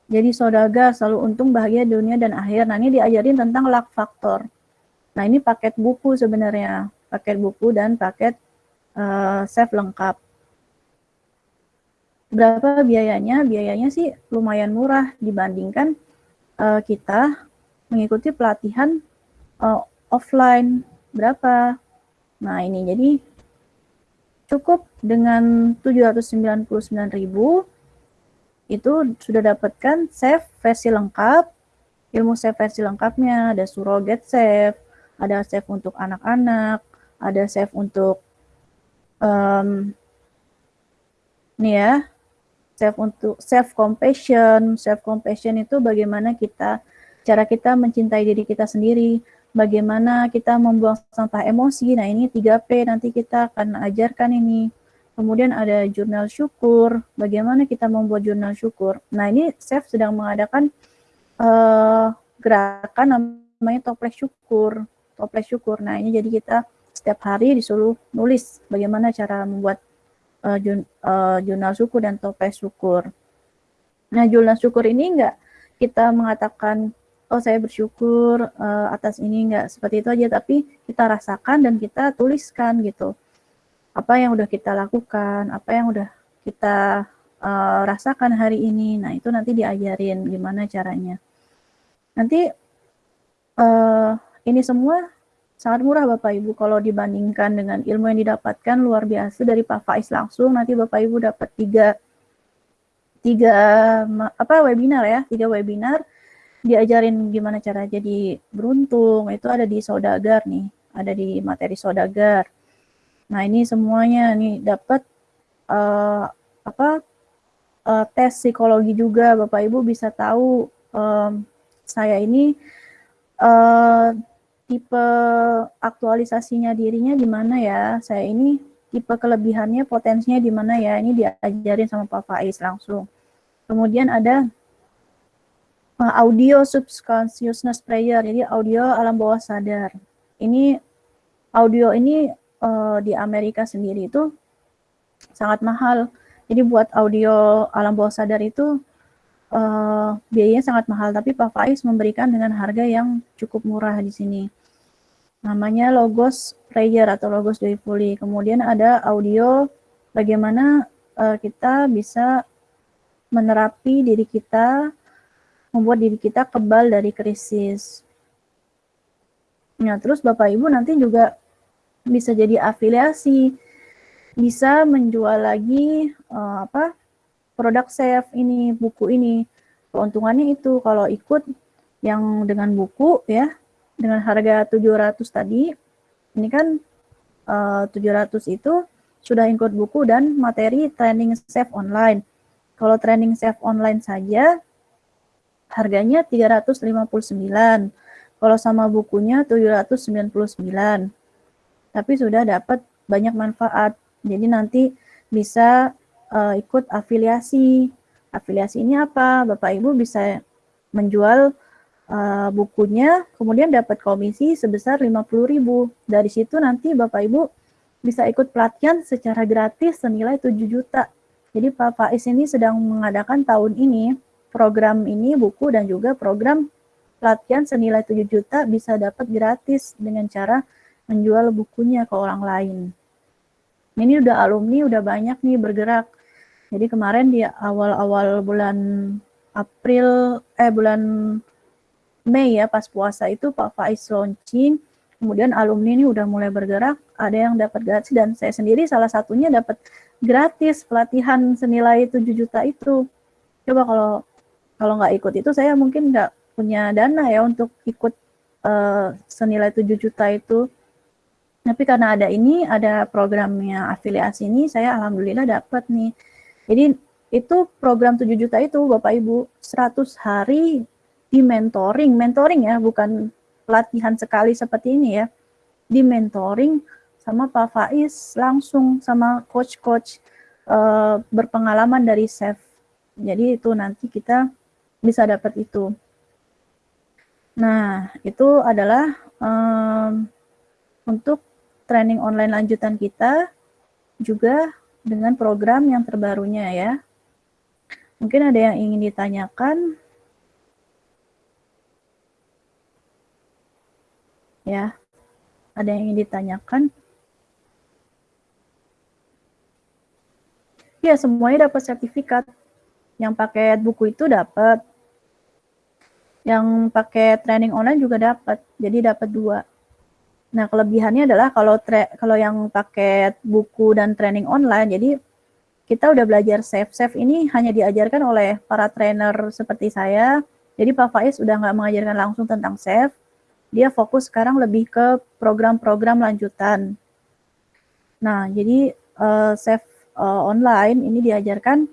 S1: jadi saudagar selalu untung bahagia dunia dan akhir. Nah ini diajarin tentang luck factor. Nah ini paket buku sebenarnya, paket buku dan paket uh, save lengkap. Berapa biayanya? Biayanya sih lumayan murah dibandingkan uh, kita mengikuti pelatihan uh, offline. Berapa? Nah, ini jadi cukup dengan 799.000 itu sudah dapatkan save versi lengkap, ilmu save versi lengkapnya, ada surrogate save, ada save untuk anak-anak, ada save untuk um, nih ya, save untuk self compassion, self compassion itu bagaimana kita cara kita mencintai diri kita sendiri, bagaimana kita membuang sampah emosi. Nah, ini 3P nanti kita akan ajarkan ini. Kemudian ada jurnal syukur, bagaimana kita membuat jurnal syukur. Nah, ini Chef sedang mengadakan uh, gerakan namanya toples syukur. Toples syukur. Nah, ini jadi kita setiap hari disuruh nulis bagaimana cara membuat uh, jun, uh, jurnal syukur dan toples syukur. Nah, jurnal syukur ini enggak kita mengatakan oh saya bersyukur uh, atas ini enggak seperti itu aja tapi kita rasakan dan kita tuliskan gitu apa yang udah kita lakukan apa yang udah kita uh, rasakan hari ini. Nah itu nanti diajarin gimana caranya. Nanti uh, ini semua sangat murah Bapak Ibu. Kalau dibandingkan dengan ilmu yang didapatkan luar biasa. Dari Pak Faiz langsung nanti Bapak Ibu dapat tiga tiga apa webinar ya. Tiga webinar. Diajarin gimana cara jadi beruntung. Itu ada di saudagar nih. Ada di materi saudagar nah ini semuanya nih dapat uh, apa uh, tes psikologi juga. Bapak ibu bisa tahu um, saya ini uh, tipe aktualisasinya dirinya di mana ya? Saya ini tipe kelebihannya potensinya di mana ya? Ini diajarin sama Pak Faiz langsung. Kemudian ada audio subconsciousness prayer, jadi audio alam bawah sadar. Ini audio ini uh, di Amerika sendiri itu sangat mahal. Jadi buat audio alam bawah sadar itu uh, biayanya sangat mahal, tapi Pak Faiz memberikan dengan harga yang cukup murah di sini. Namanya Logos Prayer atau Logos Joyfully. Kemudian ada audio bagaimana uh, kita bisa menerapi diri kita membuat diri kita kebal dari krisis. Nah, terus Bapak Ibu nanti juga bisa jadi afiliasi, bisa menjual lagi uh, apa produk save ini, buku ini. Keuntungannya itu kalau ikut yang dengan buku ya, dengan harga 700 tadi, ini kan uh, 700 itu sudah ikut buku dan materi training save online. Kalau training save online saja harganya 359. Kalau sama bukunya 799. Tapi sudah dapat banyak manfaat. Jadi nanti bisa uh, ikut afiliasi. Afiliasi ini apa? Bapak Ibu bisa menjual uh, bukunya, kemudian dapat komisi sebesar 50.000. Dari situ nanti Bapak Ibu bisa ikut pelatihan secara gratis senilai 7 juta. Jadi Pak Faiz ini sedang mengadakan tahun ini program ini buku dan juga program pelatihan senilai 7 juta bisa dapat gratis dengan cara menjual bukunya ke orang lain. Ini udah alumni udah banyak nih bergerak. Jadi kemarin di awal-awal bulan April eh bulan Mei ya pas puasa itu Pak Faiz launching, kemudian alumni ini udah mulai bergerak, ada yang dapat gratis dan saya sendiri salah satunya dapat gratis pelatihan senilai 7 juta itu. Coba kalau kalau nggak ikut itu saya mungkin nggak punya dana ya untuk ikut uh, senilai 7 juta itu. Tapi karena ada ini, ada programnya afiliasi ini, saya alhamdulillah dapat nih. Jadi itu program 7 juta itu Bapak Ibu 100 hari di mentoring, mentoring ya, bukan pelatihan sekali seperti ini ya. Di mentoring sama Pak Faiz langsung sama coach-coach uh, berpengalaman dari SEF. Jadi itu nanti kita bisa dapat itu. Nah, itu adalah um, untuk training online lanjutan kita juga dengan program yang terbarunya ya. Mungkin ada yang ingin ditanyakan. Ya, ada yang ingin ditanyakan. Ya, semuanya dapat sertifikat. Yang paket buku itu dapat. Yang pakai training online juga dapat. Jadi dapat dua. Nah, kelebihannya adalah kalau kalau yang paket buku dan training online, jadi kita udah belajar safe-safe ini hanya diajarkan oleh para trainer seperti saya. Jadi Pak Faiz udah nggak mengajarkan langsung tentang safe, dia fokus sekarang lebih ke program-program lanjutan. Nah, jadi uh, safe uh, online ini diajarkan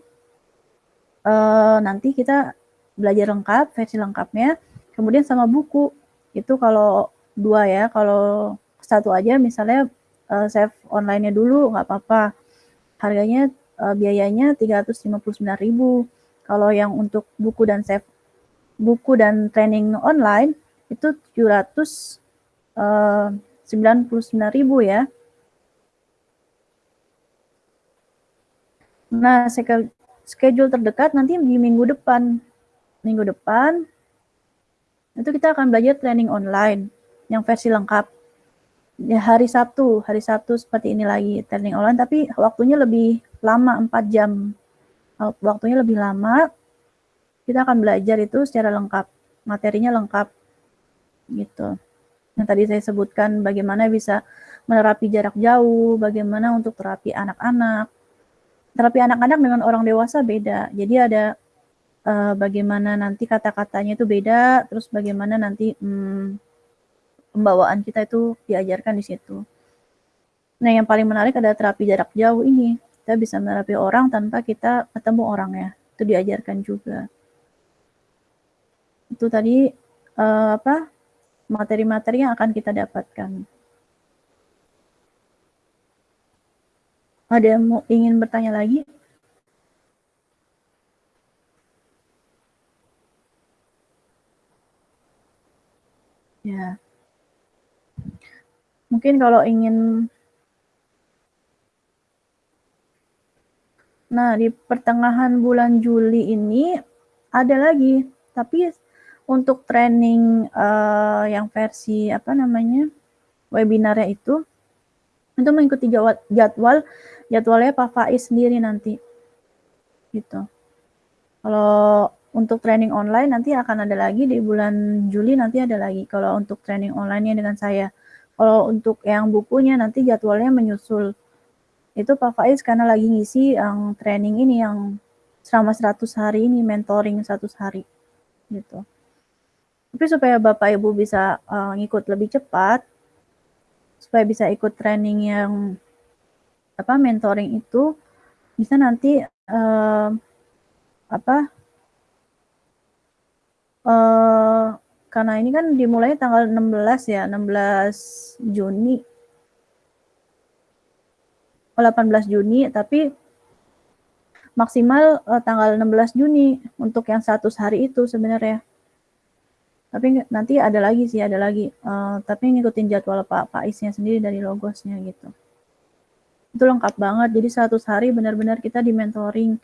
S1: uh, nanti kita belajar lengkap, versi lengkapnya, kemudian sama buku. Itu kalau dua ya, kalau satu aja misalnya uh, save online-nya dulu nggak apa-apa. Harganya uh, biayanya 359.000. Kalau yang untuk buku dan save buku dan training online itu 799.000 uh, ya. Nah, schedule terdekat nanti di minggu depan. Minggu depan itu kita akan belajar training online yang versi lengkap. Ya, hari Sabtu, hari Sabtu seperti ini lagi training online tapi waktunya lebih lama 4 jam. Waktunya lebih lama. Kita akan belajar itu secara lengkap. Materinya lengkap. Gitu. Yang tadi saya sebutkan bagaimana bisa menerapi jarak jauh, bagaimana untuk terapi anak-anak. Terapi anak-anak dengan orang dewasa beda. Jadi ada uh, bagaimana nanti kata-katanya itu beda, terus bagaimana nanti hmm, pembawaan kita itu diajarkan di situ. Nah, yang paling menarik adalah terapi jarak jauh ini. Kita bisa menerapi orang tanpa kita ketemu orang ya itu diajarkan juga. Itu tadi uh, apa materi-materi yang akan kita dapatkan. Ada yang mau ingin bertanya lagi? Ya mungkin kalau ingin Nah, di pertengahan bulan Juli ini ada lagi, tapi untuk training uh, yang versi apa namanya webinarnya itu itu mengikuti jadwal jadwalnya Pak Faiz sendiri nanti gitu. Kalau untuk training online nanti akan ada lagi di bulan Juli nanti ada lagi. Kalau untuk training online-nya dengan saya. Kalau untuk yang bukunya nanti jadwalnya menyusul itu Pak Faiz karena lagi ngisi yang training ini yang selama 100 hari ini mentoring 100 hari gitu. Tapi supaya Bapak Ibu bisa uh, ngikut lebih cepat, supaya bisa ikut training yang apa mentoring itu bisa nanti uh, apa uh, karena ini kan dimulai tanggal 16 ya, 16 Juni 18 Juni, tapi maksimal uh, tanggal 16 Juni untuk yang 100 hari itu sebenarnya. Tapi nanti ada lagi sih, ada lagi. Uh, tapi ngikutin jadwal Pak Paisnya sendiri dari logosnya gitu. Itu lengkap banget. Jadi 100 hari benar-benar kita di mentoring.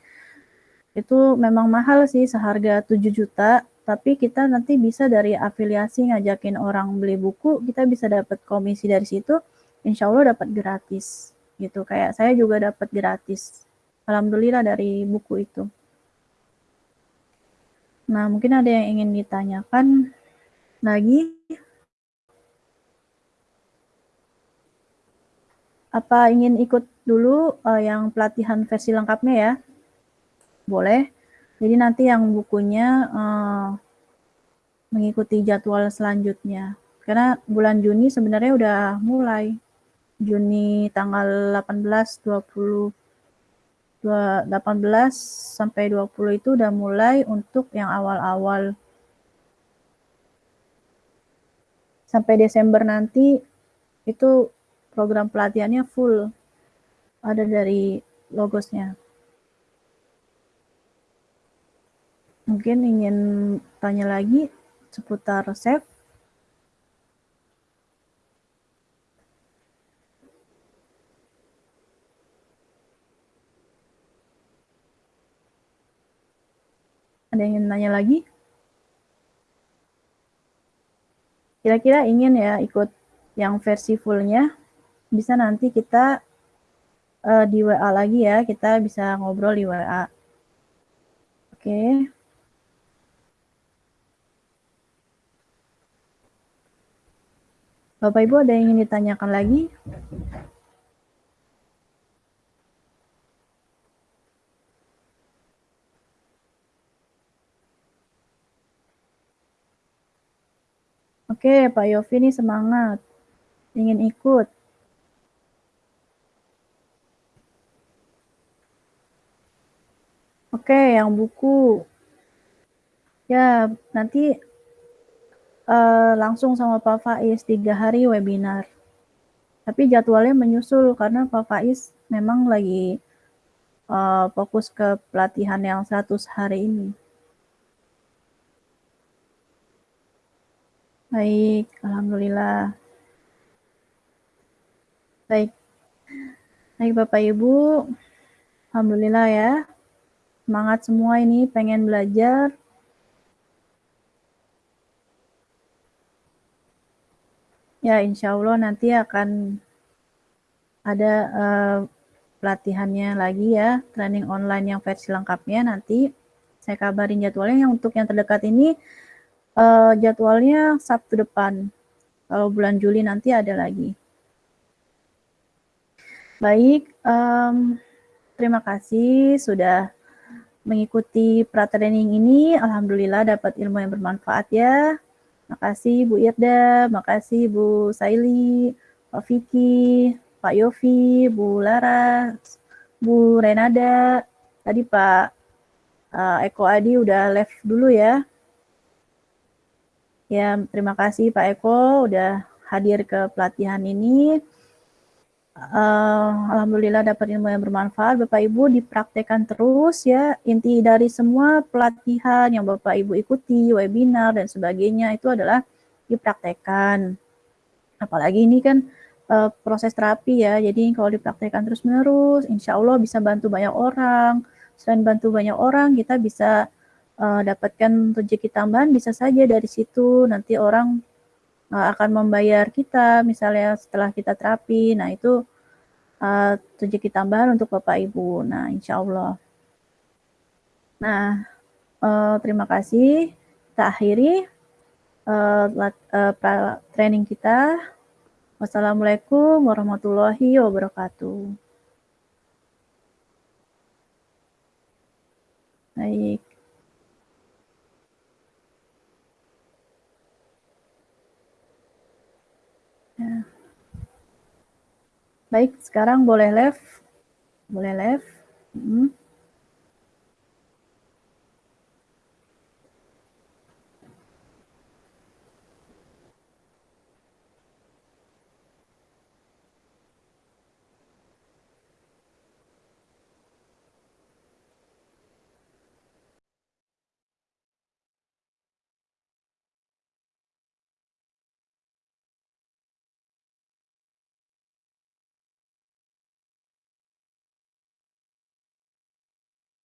S1: Itu memang mahal sih seharga 7 juta, tapi kita nanti bisa dari afiliasi ngajakin orang beli buku, kita bisa dapat komisi dari situ, insya Allah dapat gratis gitu. Kayak saya juga dapat gratis. Alhamdulillah dari buku itu. Nah, mungkin ada yang ingin ditanyakan lagi. Apa ingin ikut dulu uh, yang pelatihan versi lengkapnya ya? Boleh. Jadi nanti yang bukunya uh, mengikuti jadwal selanjutnya. Karena bulan Juni sebenarnya udah mulai. Juni tanggal 18, 20, 18 sampai 20 itu udah mulai untuk yang awal-awal. Sampai Desember nanti itu program pelatihannya full ada dari logosnya. Mungkin ingin tanya lagi seputar save. Ada yang ingin tanya lagi? Kira-kira ingin ya ikut yang versi fullnya? bisa nanti kita uh, di WA lagi ya, kita bisa ngobrol di WA. Oke. Okay. Bapak Ibu ada yang ingin ditanyakan lagi? Oke, Pak Yofi ini semangat. Ingin ikut. Oke, yang buku. Ya, nanti uh, langsung sama Pak Faiz tiga hari webinar. Tapi jadwalnya menyusul karena Pak Faiz memang lagi uh, fokus ke pelatihan yang 100 hari ini. Baik, Alhamdulillah. Baik. Baik Bapak Ibu, Alhamdulillah ya semangat semua ini pengen belajar. Ya, insya Allah nanti akan ada uh, pelatihannya lagi ya, training online yang versi lengkapnya nanti. Saya kabarin jadwalnya yang untuk yang terdekat ini uh, jadwalnya Sabtu depan. Kalau bulan Juli nanti ada lagi. Baik, um, terima kasih sudah mengikuti pra-training ini. Alhamdulillah dapat ilmu yang bermanfaat ya. Makasih Bu Irda, makasih Bu Saili, Pak Vicky, Pak Yofi, Bu Lara, Bu Renada. Tadi Pak uh, Eko Adi udah live dulu ya. Ya, terima kasih Pak Eko udah hadir ke pelatihan ini. Uh, Alhamdulillah dapat ilmu yang bermanfaat. Bapak Ibu dipraktekkan terus ya. Inti dari semua pelatihan yang Bapak Ibu ikuti, webinar dan sebagainya itu adalah dipraktekkan. Apalagi ini kan uh, proses terapi ya. Jadi kalau dipraktekkan terus menerus, insya Allah bisa bantu banyak orang. Selain bantu banyak orang, kita bisa uh, dapatkan rezeki tambahan bisa saja dari situ. Nanti orang uh, akan membayar kita misalnya setelah kita terapi. Nah, itu uh, rezeki tambahan untuk Bapak Ibu. Nah, insya Allah. Nah, uh, terima kasih. Kita akhiri training kita. Wassalamualaikum warahmatullahi wabarakatuh. Baik. Baik, sekarang boleh live. Boleh live. Hmm.